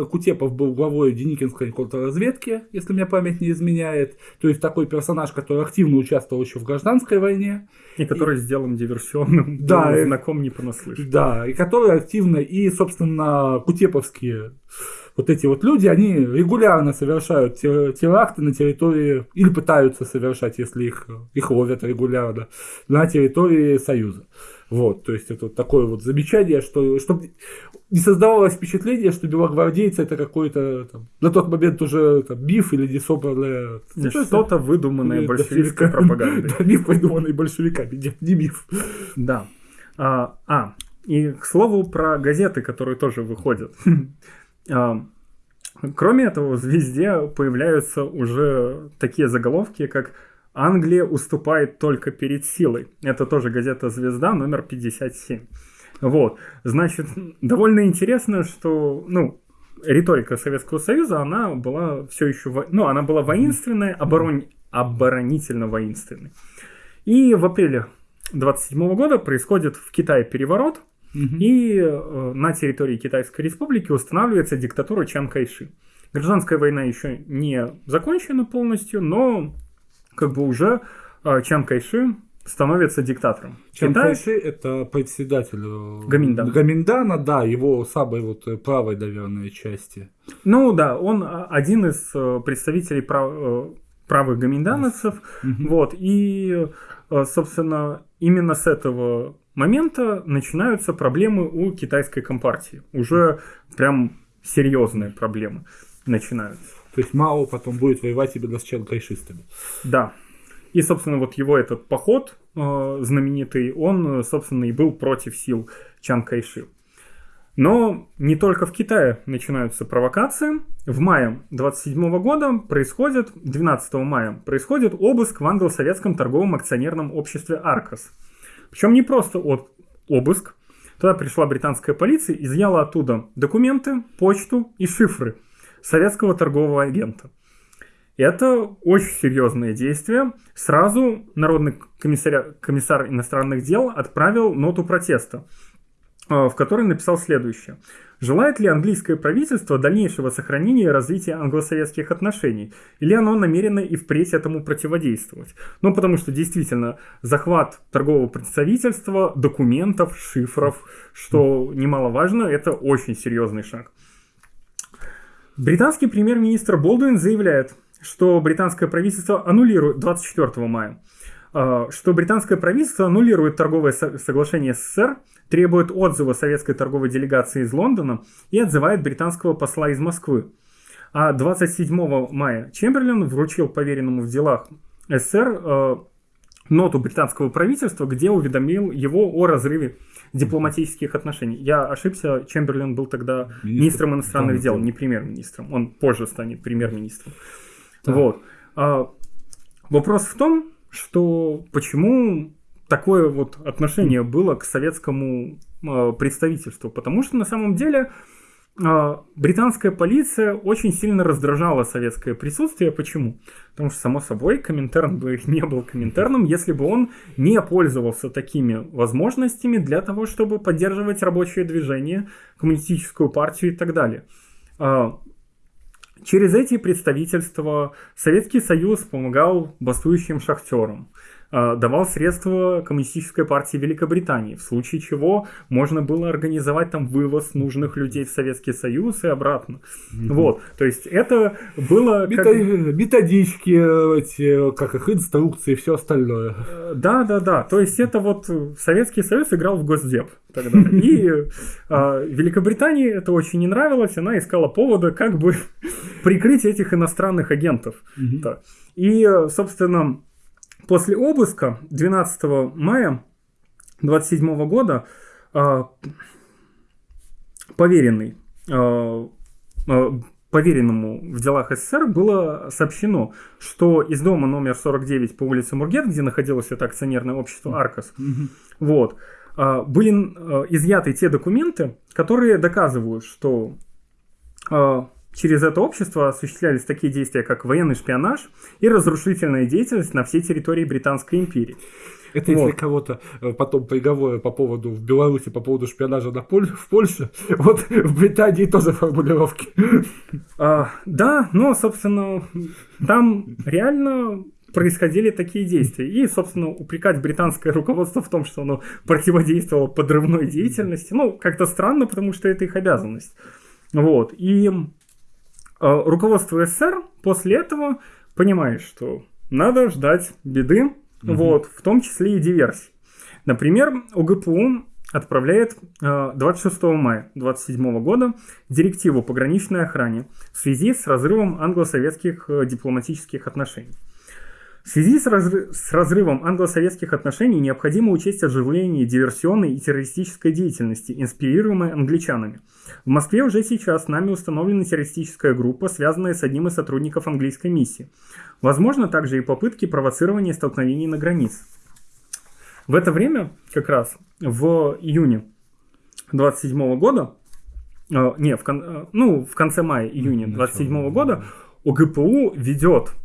Кутепов был главой Деникинской контрразведки, если мне память не изменяет. То есть такой персонаж, который активно участвовал еще в гражданской войне. И который и... сделан диверсионным, да, знаком не понаслышке. Да, и который активно, и, собственно, кутеповские вот эти вот люди, они регулярно совершают теракты на территории, или пытаются совершать, если их, их ловят регулярно, на территории Союза. Вот, то есть это вот такое вот замечание, что чтобы не создавалось впечатление, что белогвардейцы это какой-то там, на тот момент уже там, миф или не собранное... Что-то выдуманное большевистской пропагандой. Да, миф, выдуманный большевиками, нет, не миф. Да. А, а, и к слову про газеты, которые тоже выходят. А, кроме этого, в «Звезде» появляются уже такие заголовки, как Англия уступает только перед силой. Это тоже газета «Звезда» номер 57. Вот, значит, довольно интересно, что, ну, риторика Советского Союза, она была все еще, во... ну, она была воинственная, оборон... оборонительно воинственной. И в апреле 27 года происходит в Китае переворот, угу. и э, на территории Китайской Республики устанавливается диктатура Чан Кайши. Гражданская война еще не закончена полностью, но как бы уже э, Чан Кайши становится диктатором. Чан Китай... Это председатель э, Гаминдана. Гаминдана, да, его самой вот э, правой, наверное, части. Ну да, он а, один из э, представителей прав... правых гаминдановцев. Mm-hmm. Вот, и, собственно, именно с этого момента начинаются проблемы у китайской компартии. Уже прям серьезные проблемы начинаются. То есть Мао потом будет воевать именно с чанкайшистами. Да. И, собственно, вот его этот поход э, знаменитый, он, собственно, и был против сил Чан Кайши. Но не только в Китае начинаются провокации. В мае 27 года происходит, 12 мая, происходит обыск в англо-советском торговом акционерном обществе «Аркос». Причем не просто от, обыск. Туда пришла британская полиция, изъяла оттуда документы, почту и шифры советского торгового агента. Это очень серьезное действие. Сразу Народный комиссар, комиссар иностранных дел отправил ноту протеста, в которой написал следующее. Желает ли английское правительство дальнейшего сохранения и развития англо-советских отношений? Или оно намерено и впредь этому противодействовать? Ну, потому что действительно захват торгового представительства, документов, шифров, что немаловажно, это очень серьезный шаг. Британский премьер-министр Болдуин заявляет, что британское правительство аннулирует 24 мая, а, что британское правительство аннулирует торговое соглашение СССР, требует отзыва советской торговой делегации из Лондона и отзывает британского посла из Москвы. А 27 мая Чемберлен вручил поверенному в делах СССР э, ноту британского правительства, где уведомил его о разрыве дипломатических отношений. Я ошибся, Чемберлен был тогда Министр, министром иностранных дел, не премьер-министром. Он позже станет премьер-министром. Вот. А, вопрос в том, что почему такое вот отношение было к советскому э, представительству, потому что на самом деле э, британская полиция очень сильно раздражала советское присутствие. Почему? Потому что, само собой, Коминтерн бы не был Коминтерном, если бы он не пользовался такими возможностями для того, чтобы поддерживать рабочее движение, коммунистическую партию и так далее. Э, через эти представительства Советский Союз помогал бастующим шахтерам. Э, давал средства Коммунистической партии Великобритании, в случае чего можно было организовать там вывоз нужных людей в Советский Союз и обратно. Mm-hmm. Вот, то есть это было... Как... Методички, эти, как их, инструкции и все остальное. Э, да, да, да, то есть это вот Советский Союз играл в Госдеп тогда. И э, Великобритании это очень не нравилось, она искала повода как бы прикрыть этих иностранных агентов. Mm-hmm. И, собственно, После обыска 12 мая 27 года э, поверенный, э, э, поверенному в делах СССР было сообщено, что из дома номер 49 по улице Мургет, где находилось это акционерное общество Аркос, mm-hmm. вот, были изъяты те документы, которые доказывают, что Через это общество осуществлялись такие действия, как военный шпионаж и разрушительная деятельность на всей территории Британской империи. Это вот. если кого-то э, потом приговоры по поводу в Беларуси, по поводу шпионажа на Поль, в Польше, вот в Британии тоже формулировки. А, да, но, собственно, там реально происходили такие действия. И, собственно, упрекать британское руководство в том, что оно противодействовало подрывной деятельности, ну, как-то странно, потому что это их обязанность. Вот. И руководство СССР после этого понимает, что надо ждать беды, угу. вот, в том числе и диверсий. Например, УГПУ отправляет 26 а, мая 27 года директиву пограничной охране в связи с разрывом англо-советских э, дипломатических отношений. В связи с, разрыв, с разрывом англо-советских отношений необходимо учесть оживление диверсионной и террористической деятельности, инспирируемой англичанами. В Москве уже сейчас нами установлена террористическая группа, связанная с одним из сотрудников английской миссии. Возможно также и попытки провоцирования столкновений на границе. В это время, как раз в июне 27 года, э, не, в, кон, э, ну, в конце мая, июня 27 года ОГПУ ведет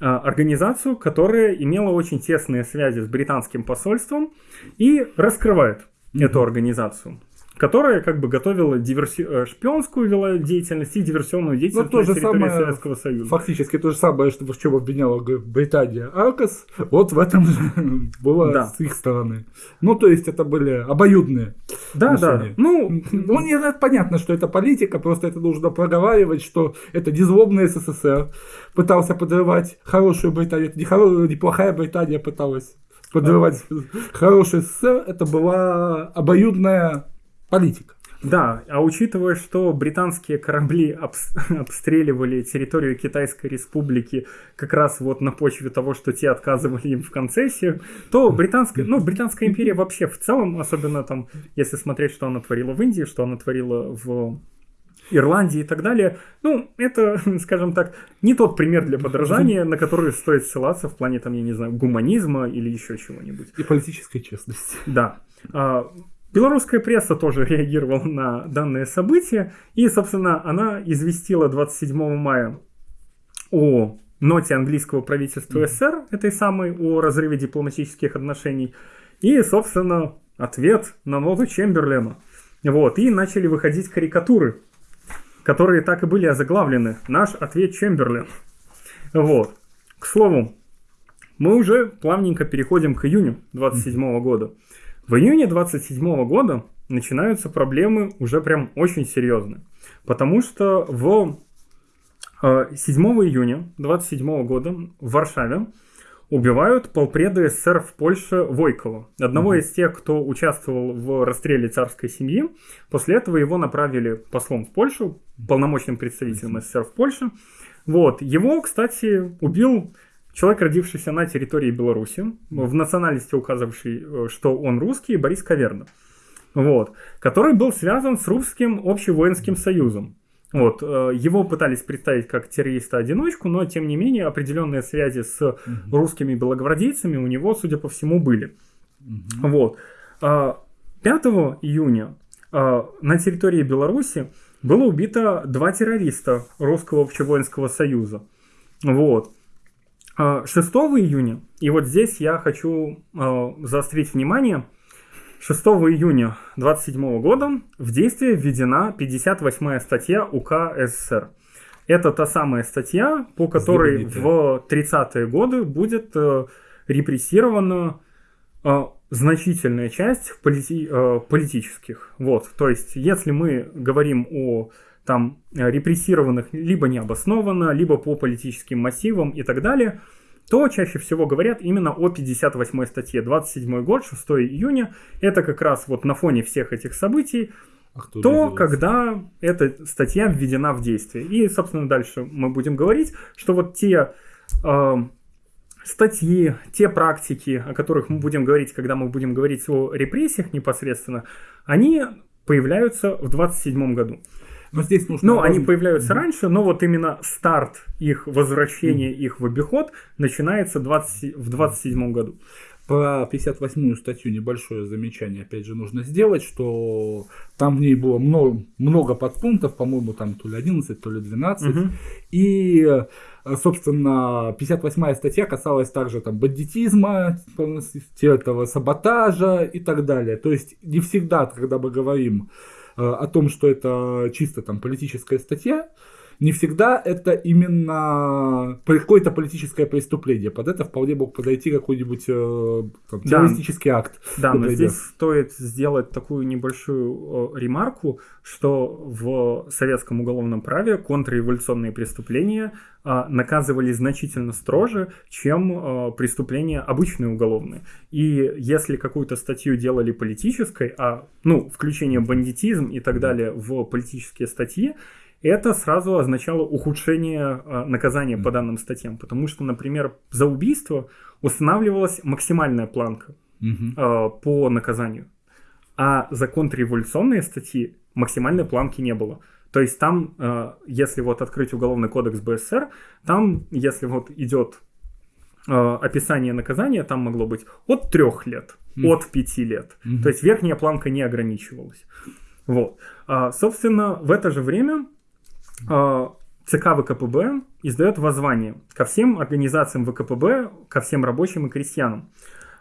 организацию, которая имела очень тесные связи с британским посольством и раскрывает mm-hmm. эту организацию которая как бы готовила диверси... Э, шпионскую вела деятельность и диверсионную ну, деятельность ну, то на территории самое, Советского Союза. Фактически то же самое, что в чем обвиняла Британия Аркас, вот в этом было да. с их стороны. Ну, то есть это были обоюдные Да, отношения. да. Ну, ну не, понятно, что это политика, просто это нужно проговаривать, что это незлобный СССР пытался подрывать хорошую Британию, это не хоро... неплохая Британия пыталась подрывать хороший СССР, это была обоюдная политика. Да, а учитывая, что британские корабли обстреливали территорию Китайской республики как раз вот на почве того, что те отказывали им в концессиях, то британская, ну, британская империя вообще в целом, особенно там, если смотреть, что она творила в Индии, что она творила в Ирландии и так далее, ну, это, скажем так, не тот пример для подражания, на который стоит ссылаться в плане, там, я не знаю, гуманизма или еще чего-нибудь. И политической честности. Да. Белорусская пресса тоже реагировала на данное событие, и, собственно, она известила 27 мая о ноте английского правительства СССР, этой самой, о разрыве дипломатических отношений, и, собственно, ответ на ноту Чемберлена. Вот, и начали выходить карикатуры, которые так и были озаглавлены. Наш ответ Чемберлен. Вот. К слову, мы уже плавненько переходим к июню 27 года. В июне 27 года начинаются проблемы уже прям очень серьезные. Потому что в 7 э, июня 27 года в Варшаве убивают полпреда СССР в Польше Войкова, одного mm из тех, кто участвовал в расстреле царской семьи. После этого его направили послом в Польшу, полномочным представителем СССР в Польше. Вот. Его, кстати, убил человек, родившийся на территории Беларуси, в национальности указывавший, э, что он русский, Борис Каверна. Вот. Который был связан с Русским общевоинским союзом. Вот, э, его пытались представить как террориста-одиночку, но тем не менее определенные связи с русскими белогвардейцами у него, судя по всему, были. Угу. Вот. 5 а, июня а, на территории Беларуси было убито два террориста Русского общевоинского союза. Вот. 6 а, июня, и вот здесь я хочу заострить внимание – 6 июня 27 года в действие введена 58 статья УК СССР. Это та самая статья, по которой в 30-е годы будет э, репрессирована э, значительная часть полити э, политических. Вот, то есть, если мы говорим о там репрессированных либо необоснованно, либо по политическим мотивам и так далее – то чаще всего говорят именно о 58 статье. 27 год, 6 июня. Это как раз вот на фоне всех этих событий а то, когда эта статья введена в действие. И, собственно, дальше мы будем говорить, что вот те э, статьи, те практики, о которых мы будем говорить, когда мы будем говорить о репрессиях непосредственно, они появляются в 27 году. Но здесь нужно... Ну, они появляются раньше, но вот именно старт их возвращения, mm-hmm. их в обиход начинается 20, в 27 году. Про 58-ю статью небольшое замечание, опять же, нужно сделать, что там в ней было много, много подпунктов, по-моему, там то ли 11, то ли 12. Угу. И, собственно, 58-я статья касалась также там бандитизма, этого саботажа и так далее. То есть не всегда, когда мы говорим Э, о том, что это чисто там политическая статья, не всегда это именно какое-то политическое преступление. Под это вполне мог подойти какой-нибудь э, там, террористический да. акт. Да, но здесь стоит сделать такую небольшую ремарку, что в советском уголовном праве контрреволюционные преступления э, наказывались значительно строже, чем э, преступления обычные уголовные. И если какую-то статью делали политической, а ну, включение бандитизм и так далее в политические статьи, это сразу означало ухудшение э, наказания по данным статьям, потому что, например, за убийство устанавливалась максимальная планка э, по наказанию, а за контрреволюционные статьи максимальной планки не было. То есть там, э, если вот открыть уголовный кодекс БССР, там, если вот идет описание наказания, там могло быть от трех лет, mm. от пяти лет. Mm-hmm. То есть верхняя планка не ограничивалась. Вот. А, собственно, в это же время а, ЦК ВКПБ издает воззвание ко всем организациям ВКПБ, ко всем рабочим и крестьянам,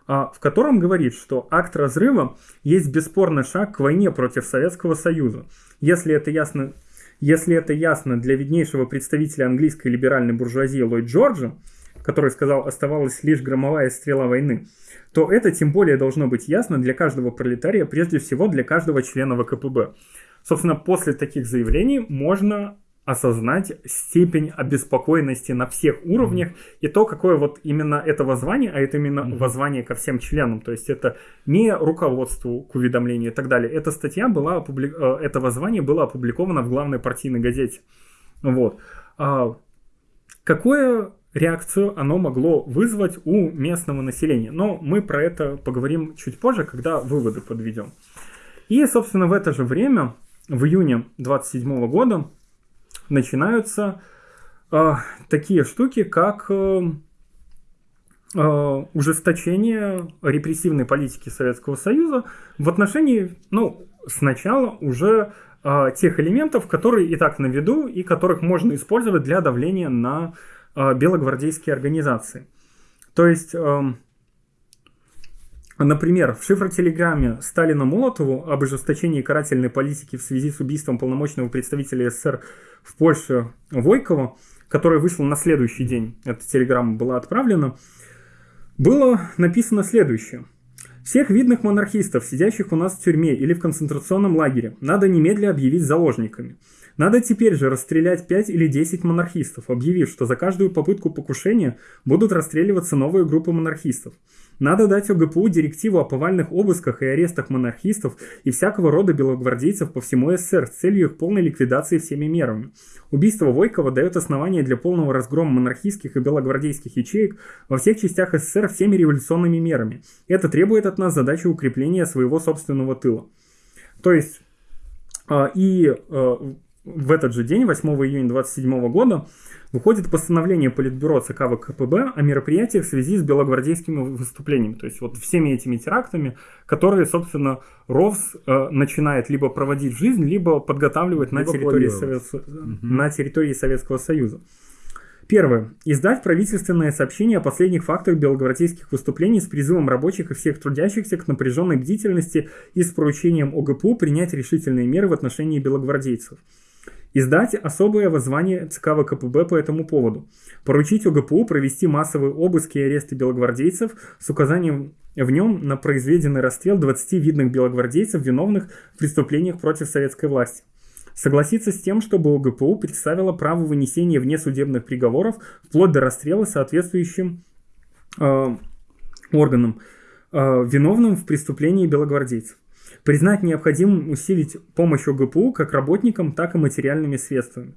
а, в котором говорит, что акт разрыва есть бесспорный шаг к войне против Советского Союза. Если это ясно, если это ясно для виднейшего представителя английской либеральной буржуазии Ллойд Джорджа, который сказал, оставалась лишь громовая стрела войны, то это тем более должно быть ясно для каждого пролетария, прежде всего для каждого члена ВКПБ. Собственно, после таких заявлений можно осознать степень обеспокоенности на всех уровнях mm-hmm. и то, какое вот именно это воззвание, а это именно mm-hmm. воззвание ко всем членам, то есть это не руководству к уведомлению и так далее. Эта статья была, опубли... Э, это воззвание было опубликовано в главной партийной газете. Вот. А какую реакцию оно могло вызвать у местного населения? Но мы про это поговорим чуть позже, когда выводы подведем. И, собственно, в это же время, в июне 27 года, начинаются э, такие штуки, как э, э, ужесточение репрессивной политики Советского Союза в отношении, ну, сначала уже э, тех элементов, которые и так на виду и которых можно использовать для давления на э, белогвардейские организации. То есть, э, например, в шифротелеграмме Сталина Молотову об ожесточении карательной политики в связи с убийством полномочного представителя СССР в Польше Войкова, которая вышла на следующий день, эта телеграмма была отправлена, было написано следующее – всех видных монархистов, сидящих у нас в тюрьме или в концентрационном лагере, надо немедля объявить заложниками. Надо теперь же расстрелять 5 или 10 монархистов, объявив, что за каждую попытку покушения будут расстреливаться новые группы монархистов. Надо дать ОГПУ директиву о повальных обысках и арестах монархистов и всякого рода белогвардейцев по всему СССР с целью их полной ликвидации всеми мерами. Убийство Войкова дает основание для полного разгрома монархистских и белогвардейских ячеек во всех частях СССР всеми революционными мерами. Это требует от нас задачи укрепления своего собственного тыла. То есть, а, и а, в этот же день, 8 июня 27 года, выходит постановление Политбюро ЦК ВКПБ о мероприятиях в связи с белогвардейскими выступлениями. То есть вот всеми этими терактами, которые, собственно, РОВС э, начинает либо проводить в жизнь, либо подготавливать либо на, территории Совет... угу. на территории Советского Союза. Первое. Издать правительственное сообщение о последних фактах белогвардейских выступлений с призывом рабочих и всех трудящихся к напряженной бдительности и с поручением ОГПУ принять решительные меры в отношении белогвардейцев. Издать особое воззвание ЦК ВКПБ по этому поводу. Поручить ОГПУ провести массовые обыски и аресты белогвардейцев с указанием в нем на произведенный расстрел 20 видных белогвардейцев, виновных в преступлениях против советской власти. Согласиться с тем, чтобы ОГПУ представило право вынесения внесудебных приговоров вплоть до расстрела соответствующим э, органам, э, виновным в преступлении белогвардейцев признать необходимым усилить помощь ОГПУ как работникам, так и материальными средствами.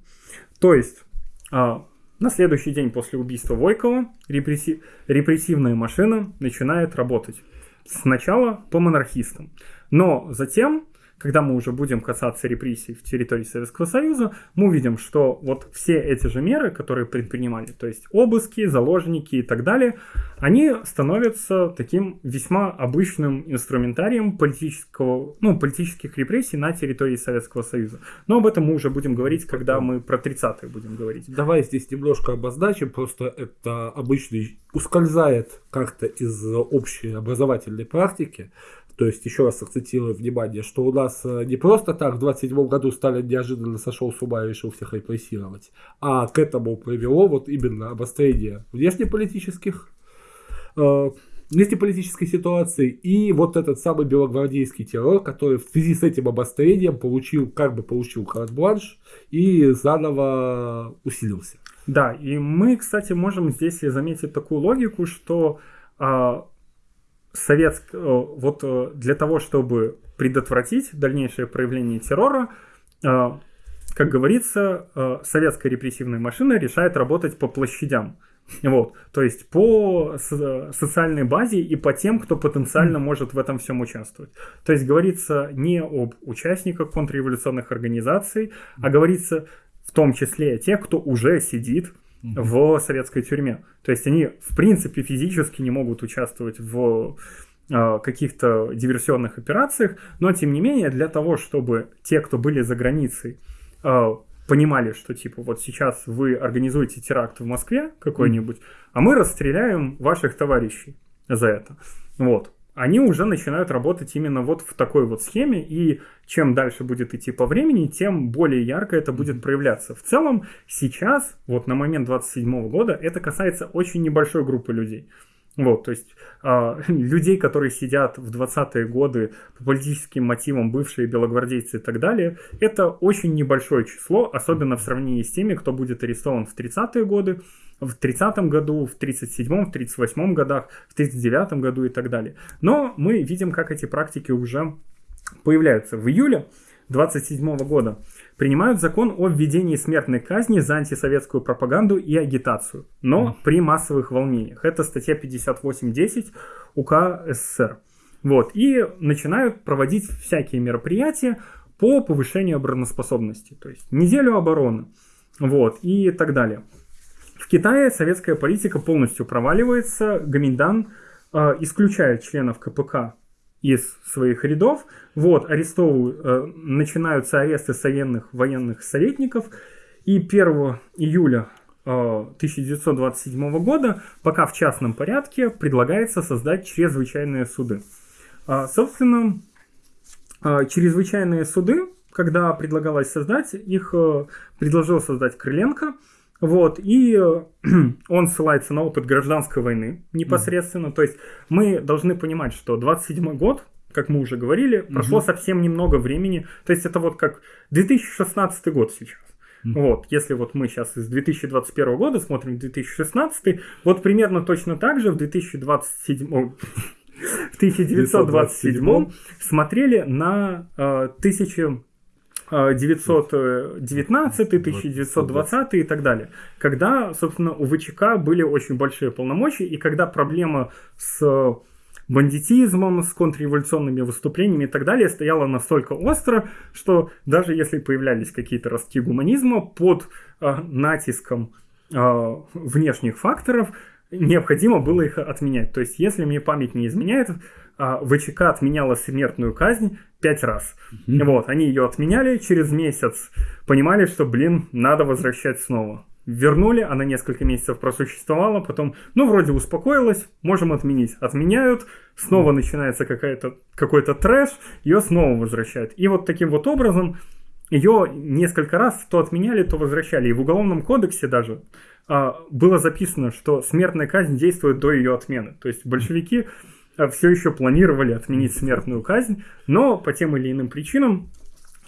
То есть, а, на следующий день после убийства Войкова репрессив, репрессивная машина начинает работать. Сначала по монархистам, но затем когда мы уже будем касаться репрессий в территории Советского Союза, мы увидим, что вот все эти же меры, которые предпринимали, то есть обыски, заложники и так далее, они становятся таким весьма обычным инструментарием политического, ну, политических репрессий на территории Советского Союза. Но об этом мы уже будем говорить, когда мы про 30-е будем говорить. Давай здесь немножко обозначим, просто это обычный ускользает как-то из общей образовательной практики. То есть, еще раз акцентирую внимание, что у нас э, не просто так в 27 году Сталин неожиданно сошел с ума и решил всех репрессировать, а к этому привело вот именно обострение внешнеполитических э, внешнеполитической ситуации и вот этот самый белогвардейский террор, который в связи с этим обострением получил, как бы получил карт-бланш и заново усилился. Да, и мы, кстати, можем здесь заметить такую логику, что а, советск... Э, вот э, для того, чтобы предотвратить дальнейшее проявление террора, э, как говорится, советская репрессивная машина решает работать по площадям. Вот, то есть по социальной базе и по тем, кто потенциально может в этом всем участвовать. То есть говорится не об участниках контрреволюционных организаций, а говорится в том числе о тех, кто уже сидит в советской тюрьме. То есть они, в принципе, физически не могут участвовать в а, каких-то диверсионных операциях, но тем не менее для того, чтобы те, кто были за границей, а, понимали, что типа вот сейчас вы организуете теракт в Москве какой-нибудь, а мы расстреляем ваших товарищей за это. Вот они уже начинают работать именно вот в такой вот схеме, и чем дальше будет идти по времени, тем более ярко это будет проявляться. В целом, сейчас, вот на момент 27 года, это касается очень небольшой группы людей. Вот, то есть э, людей, которые сидят в 20-е годы по политическим мотивам, бывшие белогвардейцы и так далее, это очень небольшое число, особенно в сравнении с теми, кто будет арестован в 30-е годы, в 30-м году, в 37-м, в 38-м годах, в 39-м году и так далее. Но мы видим, как эти практики уже появляются. В июле 27 года принимают закон о введении смертной казни за антисоветскую пропаганду и агитацию, но при массовых волнениях. Это статья 58.10 УК СССР. Вот, и начинают проводить всякие мероприятия по повышению обороноспособности, то есть неделю обороны, вот, и так далее. В Китае советская политика полностью проваливается, Гаминдан э, исключает членов КПК из своих рядов, вот, арестовывают, э, начинаются аресты военных, военных советников, и 1 июля 1927 года, пока в частном порядке предлагается создать чрезвычайные суды. Собственно, чрезвычайные суды, когда предлагалось создать, их предложил создать Крыленко – вот, и э, он ссылается на опыт гражданской войны непосредственно. Mm. То есть мы должны понимать, что 27 год, как мы уже говорили, mm-hmm. прошло совсем немного времени. То есть это вот как 2016 год сейчас. Mm-hmm. Вот, если вот мы сейчас из 2021 года смотрим 2016, вот примерно точно так же в 2027 в 1927 смотрели на э, тысячи 919, 1920 и так далее. Когда, собственно, у ВЧК были очень большие полномочия, и когда проблема с бандитизмом, с контрреволюционными выступлениями и так далее стояла настолько остро, что даже если появлялись какие-то ростки гуманизма под э, натиском э, внешних факторов, необходимо было их отменять. То есть, если мне память не изменяет, а, ВЧК отменяла смертную казнь пять раз. Mm-hmm. Вот, они ее отменяли, через месяц понимали, что, блин, надо возвращать снова. Вернули, она несколько месяцев просуществовала, потом, ну, вроде успокоилась, можем отменить. Отменяют, снова начинается какая-то, какой-то трэш, ее снова возвращают. И вот таким вот образом ее несколько раз то отменяли, то возвращали. И в Уголовном кодексе даже а, было записано, что смертная казнь действует до ее отмены. То есть большевики а, все еще планировали отменить смертную казнь, но по тем или иным причинам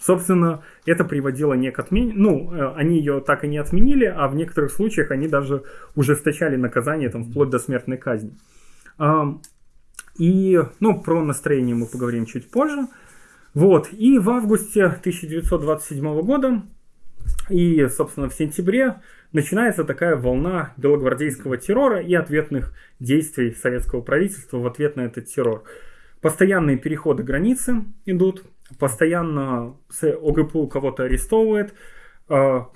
Собственно, это приводило не к отмене, ну, э, они ее так и не отменили, а в некоторых случаях они даже ужесточали наказание там вплоть до смертной казни. И, ну, про настроение мы поговорим чуть позже. Вот, и в августе 1927 года и, собственно, в сентябре начинается такая волна белогвардейского террора и ответных действий советского правительства в ответ на этот террор. Постоянные переходы границы идут, постоянно ОГПУ кого-то арестовывает, а,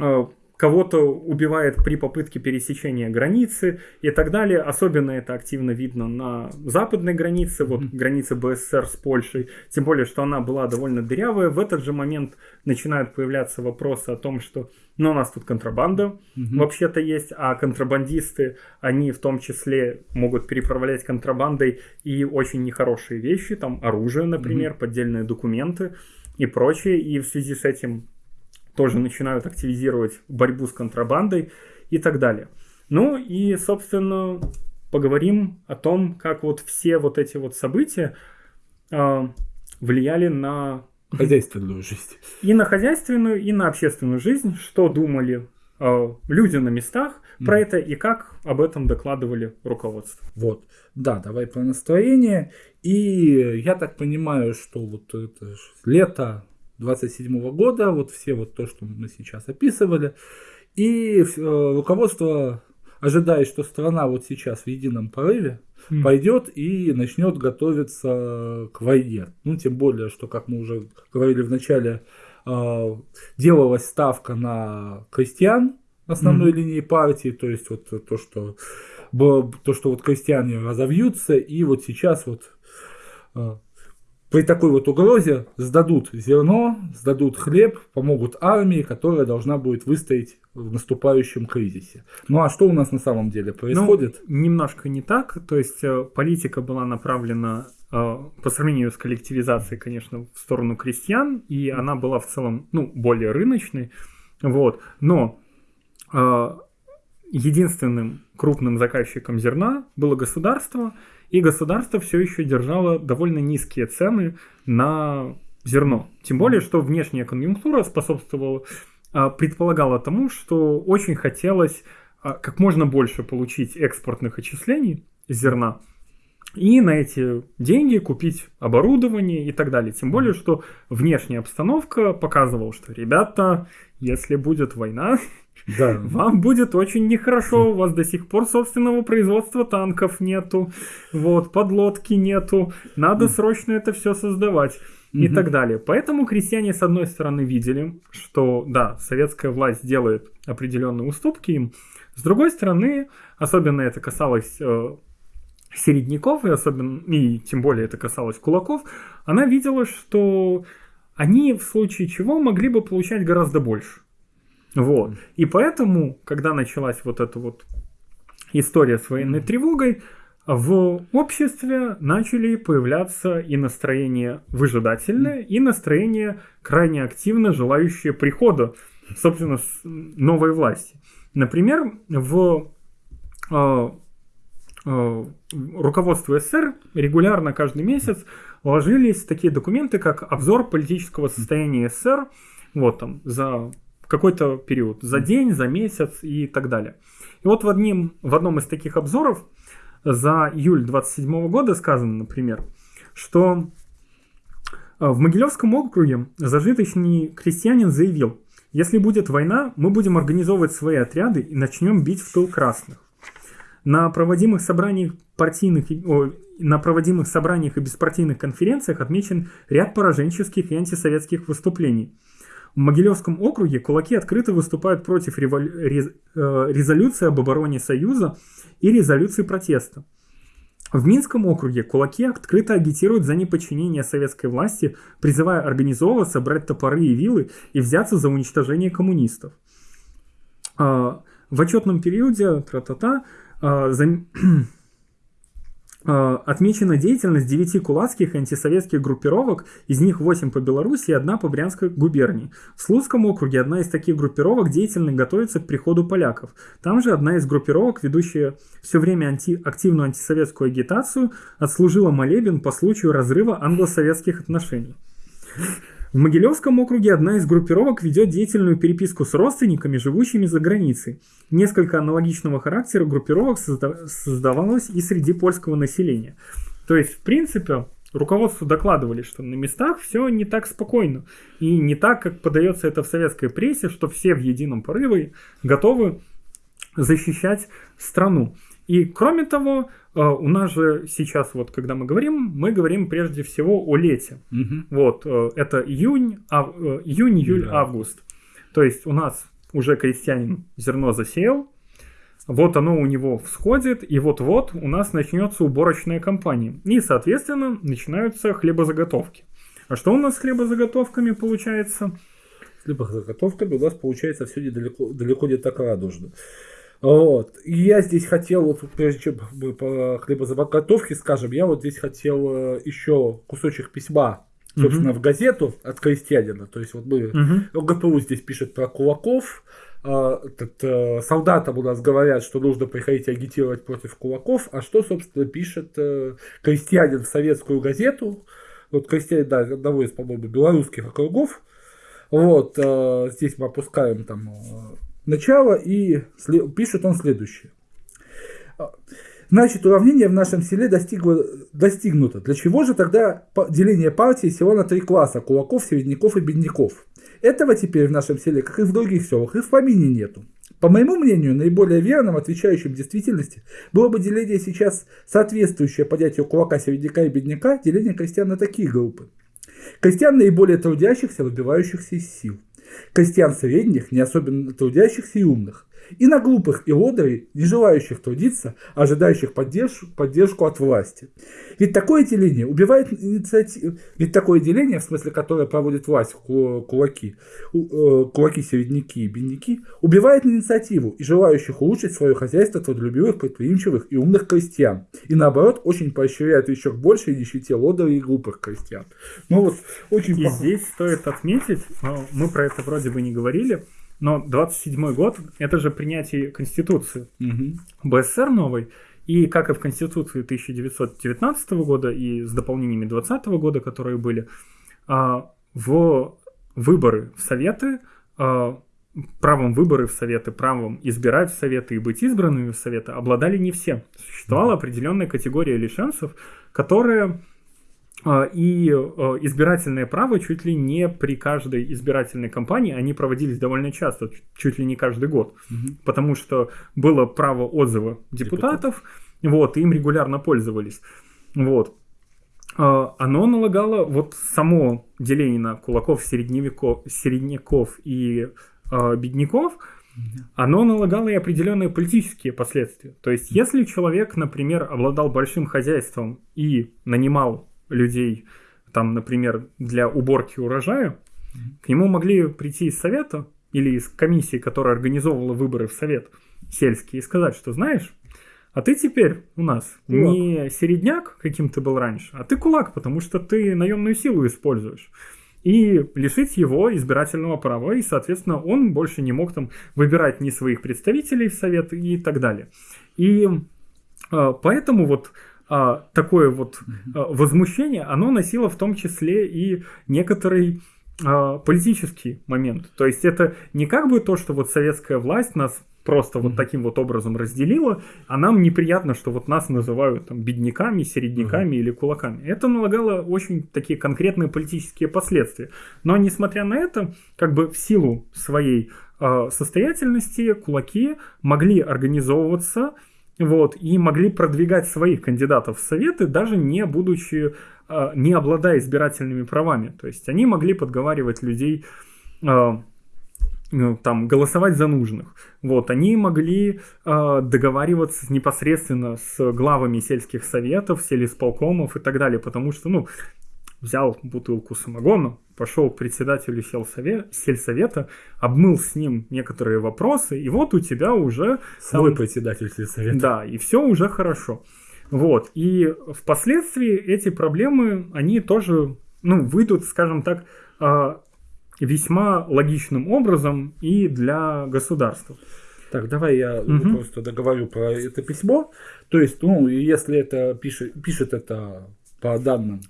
а, кого-то убивает при попытке пересечения границы и так далее. Особенно это активно видно на западной границе, вот mm-hmm. границе БССР с Польшей, тем более, что она была довольно дырявая. В этот же момент начинают появляться вопросы о том, что ну, у нас тут контрабанда mm-hmm. вообще-то есть, а контрабандисты, они в том числе могут переправлять контрабандой и очень нехорошие вещи, там оружие, например, mm-hmm. поддельные документы и прочее. И в связи с этим тоже начинают активизировать борьбу с контрабандой и так далее. Ну и, собственно, поговорим о том, как вот все вот эти вот события э, влияли на хозяйственную жизнь. И на хозяйственную, и на общественную жизнь, что думали э, люди на местах про mm. это и как об этом докладывали руководство. Вот, да, давай про настроение. И я так понимаю, что вот это лето 27 года, вот все вот то, что мы сейчас описывали. И э, руководство ожидает, что страна вот сейчас в едином порыве mm. пойдет и начнет готовиться к войне. Ну, тем более, что, как мы уже говорили в начале, э, делалась ставка на крестьян основной mm. линии партии, то есть вот то, что то, что вот крестьяне разовьются, и вот сейчас вот э, при такой вот угрозе сдадут зерно, сдадут хлеб, помогут армии, которая должна будет выстоять в наступающем кризисе. Ну а что у нас на самом деле происходит? Ну, немножко не так. То есть э, политика была направлена э, по сравнению с коллективизацией, конечно, в сторону крестьян, и она была в целом ну, более рыночной. Вот. Но э, единственным крупным заказчиком зерна было государство, и государство все еще держало довольно низкие цены на зерно. Тем более, что внешняя конъюнктура способствовала, а, предполагала тому, что очень хотелось а, как можно больше получить экспортных отчислений зерна, и на эти деньги купить оборудование и так далее. Тем более, что внешняя обстановка показывала, что, ребята, если будет война, да. Вам будет очень нехорошо, у вас до сих пор собственного производства танков нету, вот, подлодки нету, надо срочно это все создавать и угу. так далее. Поэтому крестьяне, с одной стороны, видели, что, да, советская власть делает определенные уступки им, с другой стороны, особенно это касалось э, середняков, и особенно, и тем более это касалось кулаков, она видела, что они в случае чего могли бы получать гораздо больше. Вот. И поэтому, когда началась вот эта вот история с военной тревогой, в обществе начали появляться и настроение выжидательное, и настроение крайне активно желающее прихода, собственно, новой власти. Например, в э, э, руководство СССР регулярно каждый месяц ложились такие документы, как обзор политического состояния СССР, вот там, за какой-то период, за день, за месяц и так далее. И вот в, одним, в одном из таких обзоров за июль 27 года сказано, например, что э, в Могилевском округе зажиточный крестьянин заявил, если будет война, мы будем организовывать свои отряды и начнем бить в тыл красных. На проводимых собраниях партийных, о, на проводимых собраниях и беспартийных конференциях отмечен ряд пораженческих и антисоветских выступлений. В Могилевском округе кулаки открыто выступают против револю... рез... э, резолюции об обороне Союза и резолюции протеста. В Минском округе кулаки открыто агитируют за неподчинение советской власти, призывая организовываться, брать топоры и вилы и взяться за уничтожение коммунистов. А, в отчетном периоде тра-та-та, а, за... А, отмечена деятельность 9 кулацких антисоветских группировок, из них 8 по Беларуси и одна по Брянской губернии. В Слуцком округе одна из таких группировок деятельно готовится к приходу поляков. Там же одна из группировок, ведущая все время анти, активную антисоветскую агитацию, отслужила молебен по случаю разрыва англо-советских отношений. В Могилевском округе одна из группировок ведет деятельную переписку с родственниками, живущими за границей. Несколько аналогичного характера группировок создавалось и среди польского населения. То есть, в принципе, руководству докладывали, что на местах все не так спокойно. И не так, как подается это в советской прессе, что все в едином порыве готовы защищать страну. И кроме того, у нас же сейчас, вот когда мы говорим, мы говорим прежде всего о лете. Угу. Вот, э, это июнь, ав, э, июнь, июль, да. август. То есть у нас уже крестьянин зерно засеял, вот оно у него всходит, и вот-вот у нас начнется уборочная кампания. И, соответственно, начинаются хлебозаготовки. А что у нас с хлебозаготовками получается? С хлебозаготовками у нас получается все недалеко, далеко не так радужно. Вот. И я здесь хотел, вот, прежде чем мы по хлебозаготовке скажем, я вот здесь хотел э, еще кусочек письма, собственно, угу. в газету от крестьянина. То есть вот мы, угу. ГПУ здесь пишет про кулаков, а, этот, а, солдатам у нас говорят, что нужно приходить агитировать против кулаков, а что, собственно, пишет а, крестьянин в советскую газету, вот крестьянин, да, одного из, по-моему, белорусских округов, вот, здесь мы опускаем там начало и пишет он следующее. Значит, уравнение в нашем селе достигло, достигнуто. Для чего же тогда деление партии село на три класса – кулаков, середняков и бедняков? Этого теперь в нашем селе, как и в других селах, и в помине нету. По моему мнению, наиболее верным, отвечающим действительности, было бы деление сейчас соответствующее понятию кулака, середняка и бедняка, деление крестьян на такие группы. Крестьян наиболее трудящихся, выбивающихся из сил крестьян средних, не особенно трудящихся и умных, и на глупых и лодырей, не желающих трудиться, ожидающих поддержку, поддержку от власти. Ведь такое деление убивает инициативу, ведь такое деление, в смысле, которое проводит власть, кулаки, э, кулаки, середняки и бедняки, убивает инициативу и желающих улучшить свое хозяйство трудолюбивых, предприимчивых и умных крестьян. И наоборот, очень поощряет еще к большей нищете лодырей и глупых крестьян. Ну вот, очень И здесь стоит отметить, мы про это вроде бы не говорили, но 27 год – это же принятие Конституции угу. БССР новой. И как и в Конституции 1919 года и с дополнениями 2020 года, которые были, а, в выборы в Советы, а, правом выборы в Советы, правом избирать в Советы и быть избранными в Советы обладали не все. Существовала определенная категория лишенцев, которые и а, избирательное право чуть ли не при каждой избирательной кампании, они проводились довольно часто, чуть ли не каждый год, угу. потому что было право отзыва депутатов, Депутат. вот, и им регулярно пользовались. Вот. А, оно налагало, вот само деление на кулаков, середневеков, середняков и бедняков, оно налагало и определенные политические последствия. То есть, если человек, например, обладал большим хозяйством и нанимал людей, там, например, для уборки урожая, к нему могли прийти из совета или из комиссии, которая организовывала выборы в Совет сельский, и сказать, что знаешь, а ты теперь у нас кулак. не середняк, каким ты был раньше, а ты кулак, потому что ты наемную силу используешь. И лишить его избирательного права, и, соответственно, он больше не мог там выбирать ни своих представителей в совет и так далее. И э, поэтому вот э, такое вот э, возмущение, оно носило в том числе и некоторый политический момент. То есть это не как бы то, что вот советская власть нас просто вот таким вот образом разделила, а нам неприятно, что вот нас называют там бедняками, середняками mm-hmm. или кулаками. Это налагало очень такие конкретные политические последствия. Но несмотря на это, как бы в силу своей э, состоятельности кулаки могли организовываться вот, и могли продвигать своих кандидатов в советы, даже не будучи, э, не обладая избирательными правами. То есть они могли подговаривать людей э, ну, там голосовать за нужных. Вот, они могли э, договариваться непосредственно с главами сельских советов, сельисполкомов и так далее, потому что, ну, взял бутылку самогона, пошел к председателю сельсовета, обмыл с ним некоторые вопросы, и вот у тебя уже... Свой там, председатель сельсовета. Да, и все уже хорошо. Вот, и впоследствии эти проблемы, они тоже, ну, выйдут, скажем так, а, весьма логичным образом и для государства. Так, давай я угу. просто договорю про это письмо. То есть, ну, если это пишет, пишет это по данным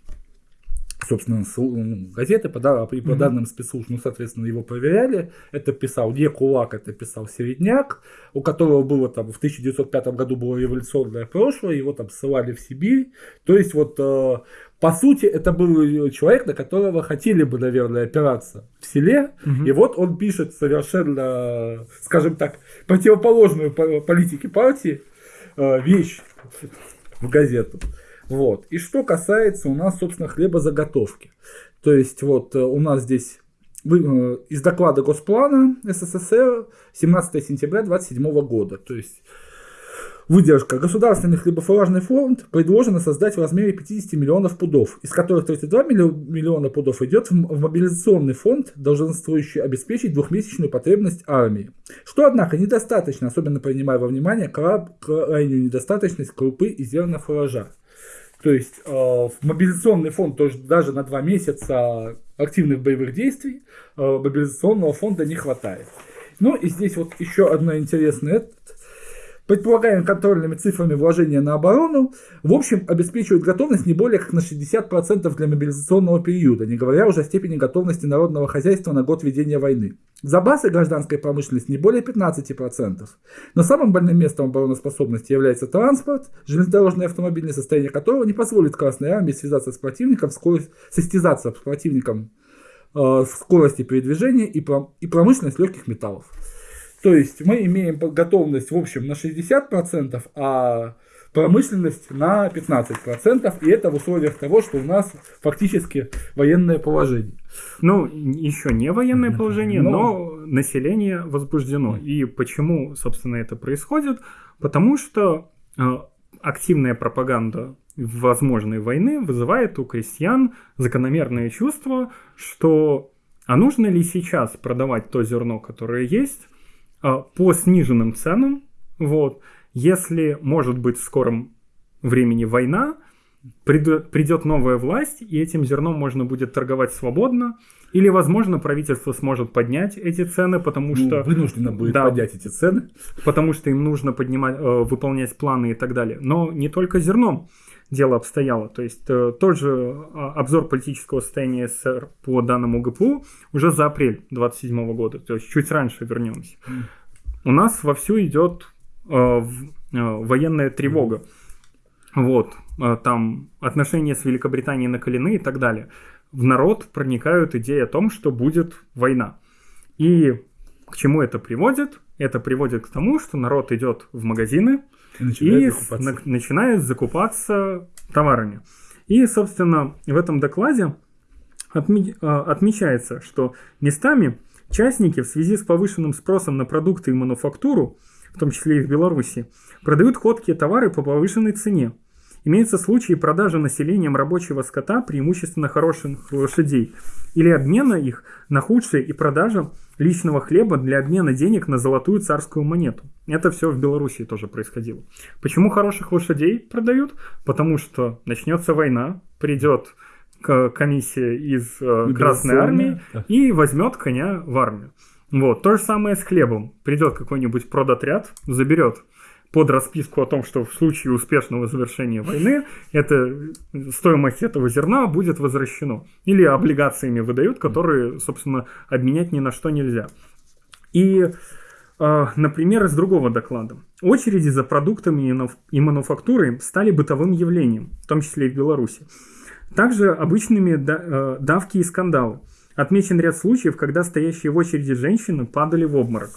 собственно, ну, газеты по, да, по mm-hmm. данным спецслужб, ну, соответственно, его проверяли. Это писал не Кулак, это писал Середняк, у которого было там в 1905 году было революционное прошлое, его там ссылали в Сибирь. То есть вот э, по сути, это был человек, на которого хотели бы, наверное, опираться в селе. Угу. И вот он пишет совершенно, скажем так, противоположную политике партии э, вещь в газету. Вот. И что касается у нас, собственно, хлебозаготовки. То есть вот э, у нас здесь э, из доклада Госплана СССР 17 сентября 27 года. То есть Выдержка. Государственный хлебофуражный фонд предложено создать в размере 50 миллионов пудов, из которых 32 миллиона пудов идет в мобилизационный фонд, долженствующий обеспечить двухмесячную потребность армии. Что, однако, недостаточно, особенно принимая во внимание крайнюю недостаточность крупы и зерна фуража. То есть э, в мобилизационный фонд тоже даже на два месяца активных боевых действий э, мобилизационного фонда не хватает. Ну и здесь вот еще одно интересное предполагаемыми контрольными цифрами вложения на оборону, в общем, обеспечивают готовность не более как на 60% для мобилизационного периода, не говоря уже о степени готовности народного хозяйства на год ведения войны. Запасы гражданской промышленности не более 15%. Но самым больным местом обороноспособности является транспорт, железнодорожное и автомобильное состояние которого не позволит Красной Армии связаться с противником, состязаться с противником э, в скорости передвижения и промышленность легких металлов. То есть мы имеем готовность в общем на 60%, а промышленность на 15%, и это в условиях того, что у нас фактически военное положение. Ну, еще не военное положение, но, но население возбуждено. И почему, собственно, это происходит? Потому что э, активная пропаганда возможной войны вызывает у крестьян закономерное чувство, что а нужно ли сейчас продавать то зерно, которое есть, по сниженным ценам. Вот. Если может быть в скором времени война, придет новая власть, и этим зерном можно будет торговать свободно, или, возможно, правительство сможет поднять эти цены, потому ну, что... Вынуждено будет да, поднять эти цены. Потому что им нужно поднимать, э, выполнять планы и так далее. Но не только зерном дело обстояло. То есть э, тот же а, обзор политического состояния СССР по данному ГПУ уже за апрель 27 года, то есть чуть раньше вернемся. У нас вовсю идет э, э, военная тревога. Вот, там отношения с Великобританией накалены и так далее. В народ проникают идеи о том, что будет война. И к чему это приводит? Это приводит к тому, что народ идет в магазины, и, и закупаться. На, начинает закупаться товарами. И, собственно, в этом докладе отме, а, отмечается, что местами частники в связи с повышенным спросом на продукты и мануфактуру, в том числе и в Беларуси, продают ходкие товары по повышенной цене. Имеются случаи продажи населением рабочего скота, преимущественно хороших лошадей, или обмена их на худшие и продажа личного хлеба для обмена денег на золотую царскую монету. Это все в Белоруссии тоже происходило. Почему хороших лошадей продают? Потому что начнется война, придет комиссия из э, Красной Армии и возьмет коня в армию. Вот, то же самое с хлебом. Придет какой-нибудь продотряд, заберет под расписку о том, что в случае успешного завершения войны это, стоимость этого зерна будет возвращено. Или облигациями выдают, которые, собственно, обменять ни на что нельзя. И, э, например, из другого доклада. Очереди за продуктами и мануфактурой стали бытовым явлением, в том числе и в Беларуси. Также обычными э, давки и скандалы. Отмечен ряд случаев, когда стоящие в очереди женщины падали в обморок.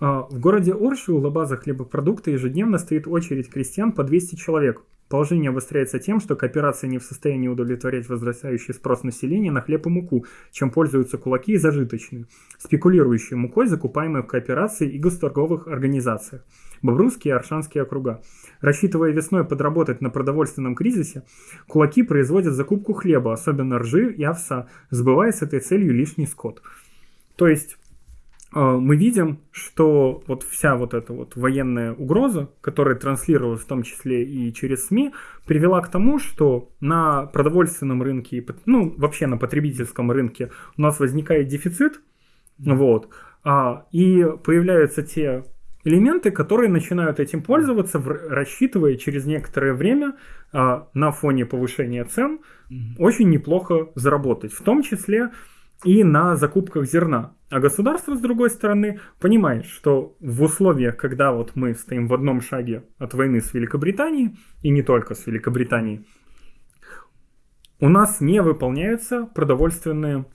А, в городе Орши у лабаза хлебопродукта ежедневно стоит очередь крестьян по 200 человек. Положение обостряется тем, что кооперация не в состоянии удовлетворять возрастающий спрос населения на хлеб и муку, чем пользуются кулаки и зажиточные, спекулирующие мукой, закупаемой в кооперации и госторговых организациях. Бобрусские и Аршанские округа. Рассчитывая весной подработать на продовольственном кризисе, кулаки производят закупку хлеба, особенно ржи и овса, сбывая с этой целью лишний скот. То есть мы видим, что вот вся вот эта вот военная угроза, которая транслировалась в том числе и через СМИ, привела к тому, что на продовольственном рынке, ну вообще на потребительском рынке у нас возникает дефицит, вот, а, и появляются те элементы, которые начинают этим пользоваться, рассчитывая через некоторое время а, на фоне повышения цен очень неплохо заработать, в том числе и на закупках зерна. А государство, с другой стороны, понимает, что в условиях, когда вот мы стоим в одном шаге от войны с Великобританией, и не только с Великобританией, у нас не выполняются продовольственные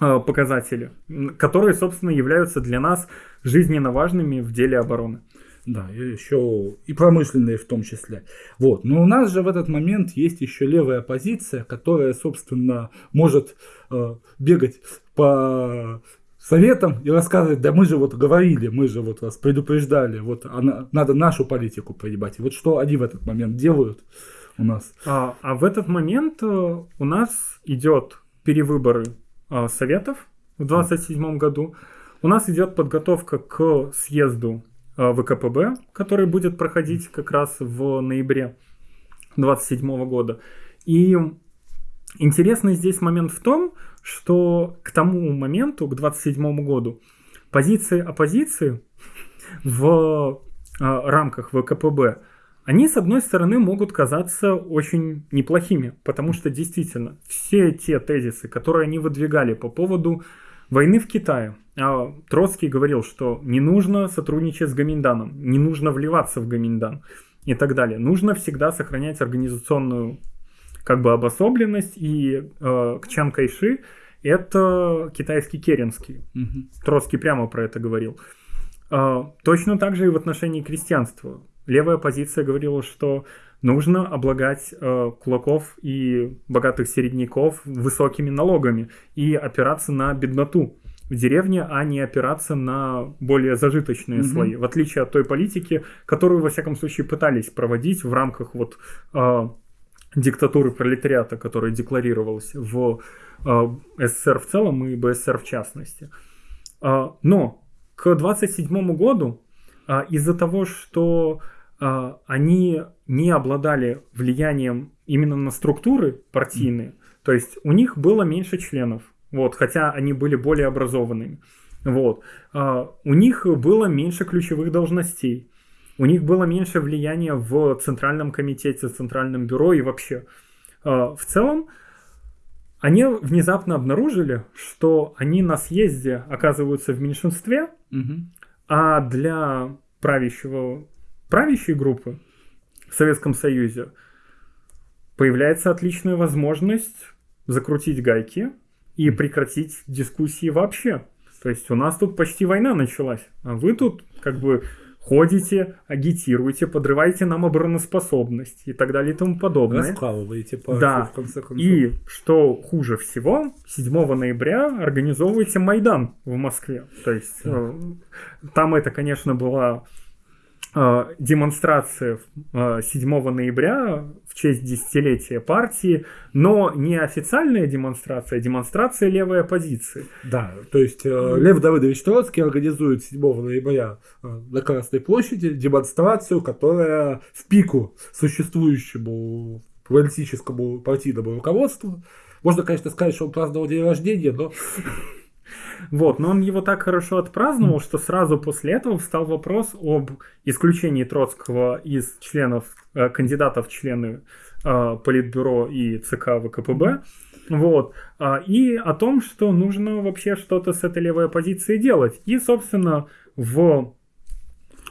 э, показатели, которые, собственно, являются для нас жизненно важными в деле обороны. Да, еще и промышленные в том числе. Вот. Но у нас же в этот момент есть еще левая позиция, которая, собственно, может э, бегать по советам и рассказывать, да мы же вот говорили, мы же вот вас предупреждали, вот она, надо нашу политику поебать. Вот что они в этот момент делают у нас? А, а в этот момент э, у нас идет перевыборы э, советов в 27 году. У нас идет подготовка к съезду ВКПБ, который будет проходить как раз в ноябре 27 года. И интересный здесь момент в том, что к тому моменту, к 27 году, позиции оппозиции в э, рамках ВКПБ, они, с одной стороны, могут казаться очень неплохими, потому что действительно все те тезисы, которые они выдвигали по поводу войны в Китае, а Троцкий говорил, что не нужно сотрудничать с Гаминданом, не нужно вливаться в Гаминдан и так далее. Нужно всегда сохранять организационную как бы обособленность. И э, Чан Кайши это китайский Керенский. Угу. Троцкий прямо про это говорил. Э, точно так же и в отношении крестьянства. Левая позиция говорила, что нужно облагать э, кулаков и богатых середняков высокими налогами и опираться на бедноту в деревне, а не опираться на более зажиточные mm-hmm. слои. В отличие от той политики, которую, во всяком случае, пытались проводить в рамках вот э, диктатуры пролетариата, которая декларировалась в э, СССР в целом и БССР в частности. Э, но к 27 году э, из-за того, что э, они не обладали влиянием именно на структуры партийные, то есть у них было меньше членов вот, хотя они были более образованными. Вот. А, у них было меньше ключевых должностей. У них было меньше влияния в Центральном комитете, Центральном бюро и вообще. А, в целом, они внезапно обнаружили, что они на съезде оказываются в меньшинстве, угу. а для правящего, правящей группы в Советском Союзе появляется отличная возможность закрутить гайки, и прекратить дискуссии вообще. То есть у нас тут почти война началась, а вы тут как бы ходите, агитируете, подрываете нам обороноспособность и так далее и тому подобное. Раскалываете партию, да. в конце концов. И что хуже всего, 7 ноября организовываете Майдан в Москве. То есть да. э, там это, конечно, была демонстрация 7 э, ноября в честь десятилетия партии, но не официальная демонстрация, а демонстрация левой оппозиции. Да, то есть э, Лев Давыдович Троцкий организует 7 ноября на Красной площади демонстрацию, которая в пику существующему политическому партийному руководству. Можно, конечно, сказать, что он праздновал день рождения, но вот, но он его так хорошо отпраздновал, что сразу после этого встал вопрос об исключении Троцкого из членов, э, кандидатов в члены э, Политбюро и ЦК ВКПБ. Вот. А, и о том, что нужно вообще что-то с этой левой оппозицией делать. И, собственно, в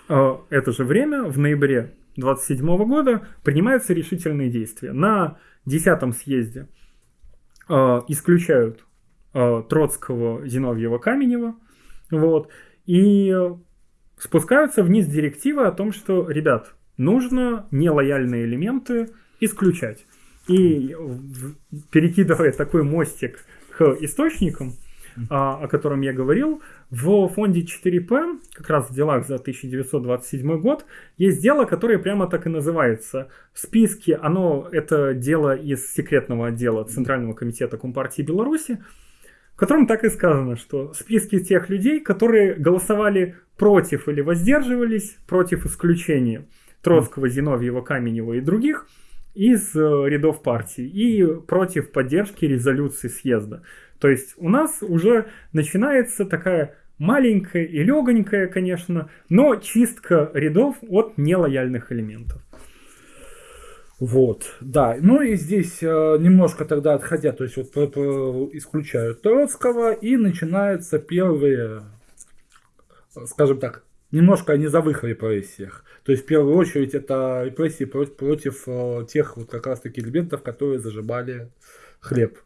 э, это же время, в ноябре 27 года, принимаются решительные действия. На 10 съезде исключают Троцкого, Зиновьева, Каменева. Вот. И спускаются вниз директивы о том, что, ребят, нужно нелояльные элементы исключать. И перекидывая такой мостик к источникам, а, о котором я говорил, в фонде 4П, как раз в делах за 1927 год, есть дело, которое прямо так и называется. В списке, оно, это дело из секретного отдела Центрального комитета Компартии Беларуси, в котором так и сказано, что списки тех людей, которые голосовали против или воздерживались против исключения Троцкого, Зиновьева, Каменева и других из э, рядов партии и против поддержки резолюции съезда. То есть у нас уже начинается такая маленькая и легонькая, конечно, но чистка рядов от нелояльных элементов. Вот, да. Ну и здесь э, немножко тогда отходя, то есть вот исключают Троцкого, и начинаются первые, скажем так, немножко о низовых репрессиях. То есть в первую очередь это репрессии против, против э, тех вот как раз таки элементов, которые зажимали хлеб.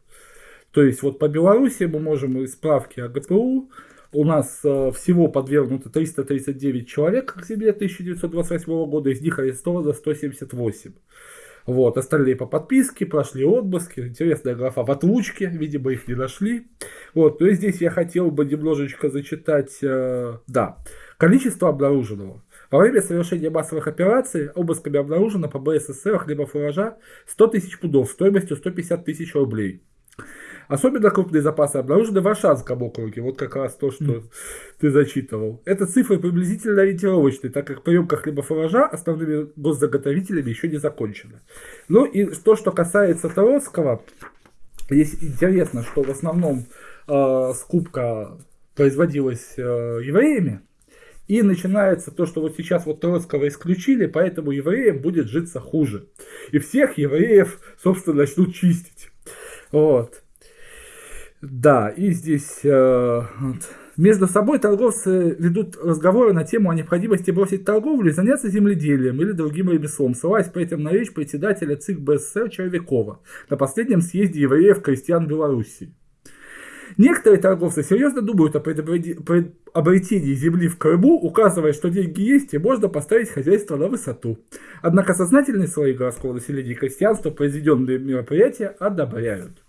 То есть вот по Беларуси мы можем из справки о ГПУ у нас э, всего подвергнуто 339 человек к зиме 1928 года, из них арестовано 178. Вот, остальные по подписке, прошли отпуски, интересная графа в отлучке, видимо, их не нашли. Вот, есть здесь я хотел бы немножечко зачитать, э, да, количество обнаруженного. Во время совершения массовых операций обысками обнаружено по БССР хлебов урожа 100 тысяч пудов стоимостью 150 тысяч рублей. Особенно крупные запасы обнаружены в Варшанском округе. Вот как раз то, что mm. ты зачитывал. Эта цифра приблизительно ориентировочная, так как приемка хлебофуража основными госзаготовителями еще не закончена. Ну и то, что касается Троцкого, здесь интересно, что в основном э, скупка производилась э, евреями, и начинается то, что вот сейчас вот Троцкого исключили, поэтому евреям будет житься хуже. И всех евреев, собственно, начнут чистить. Вот. Да, и здесь э, между собой торговцы ведут разговоры на тему о необходимости бросить торговлю и заняться земледелием или другим ремеслом, ссылаясь при этом на речь председателя ЦИК БССР Червякова на последнем съезде евреев-крестьян Белоруссии. Некоторые торговцы серьезно думают о обретении земли в Крыму, указывая, что деньги есть и можно поставить хозяйство на высоту. Однако сознательные слои городского населения и крестьянства произведенные мероприятия одобряют.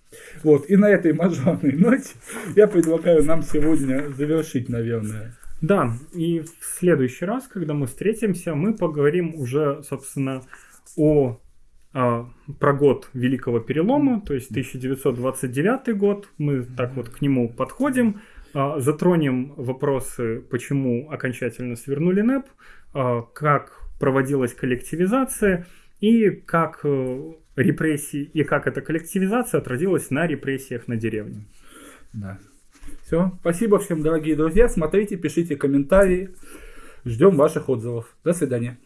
Вот, и на этой мажорной ноте я предлагаю нам сегодня завершить, наверное. Да, и в следующий раз, когда мы встретимся, мы поговорим уже, собственно, о а, про год Великого Перелома, то есть 1929 год. Мы так вот к нему подходим, а, затронем вопросы, почему окончательно свернули НЭП, а, как проводилась коллективизация и как репрессии и как эта коллективизация отразилась на репрессиях на деревне. Да. Все. Спасибо всем, дорогие друзья. Смотрите, пишите комментарии. Ждем ваших отзывов. До свидания.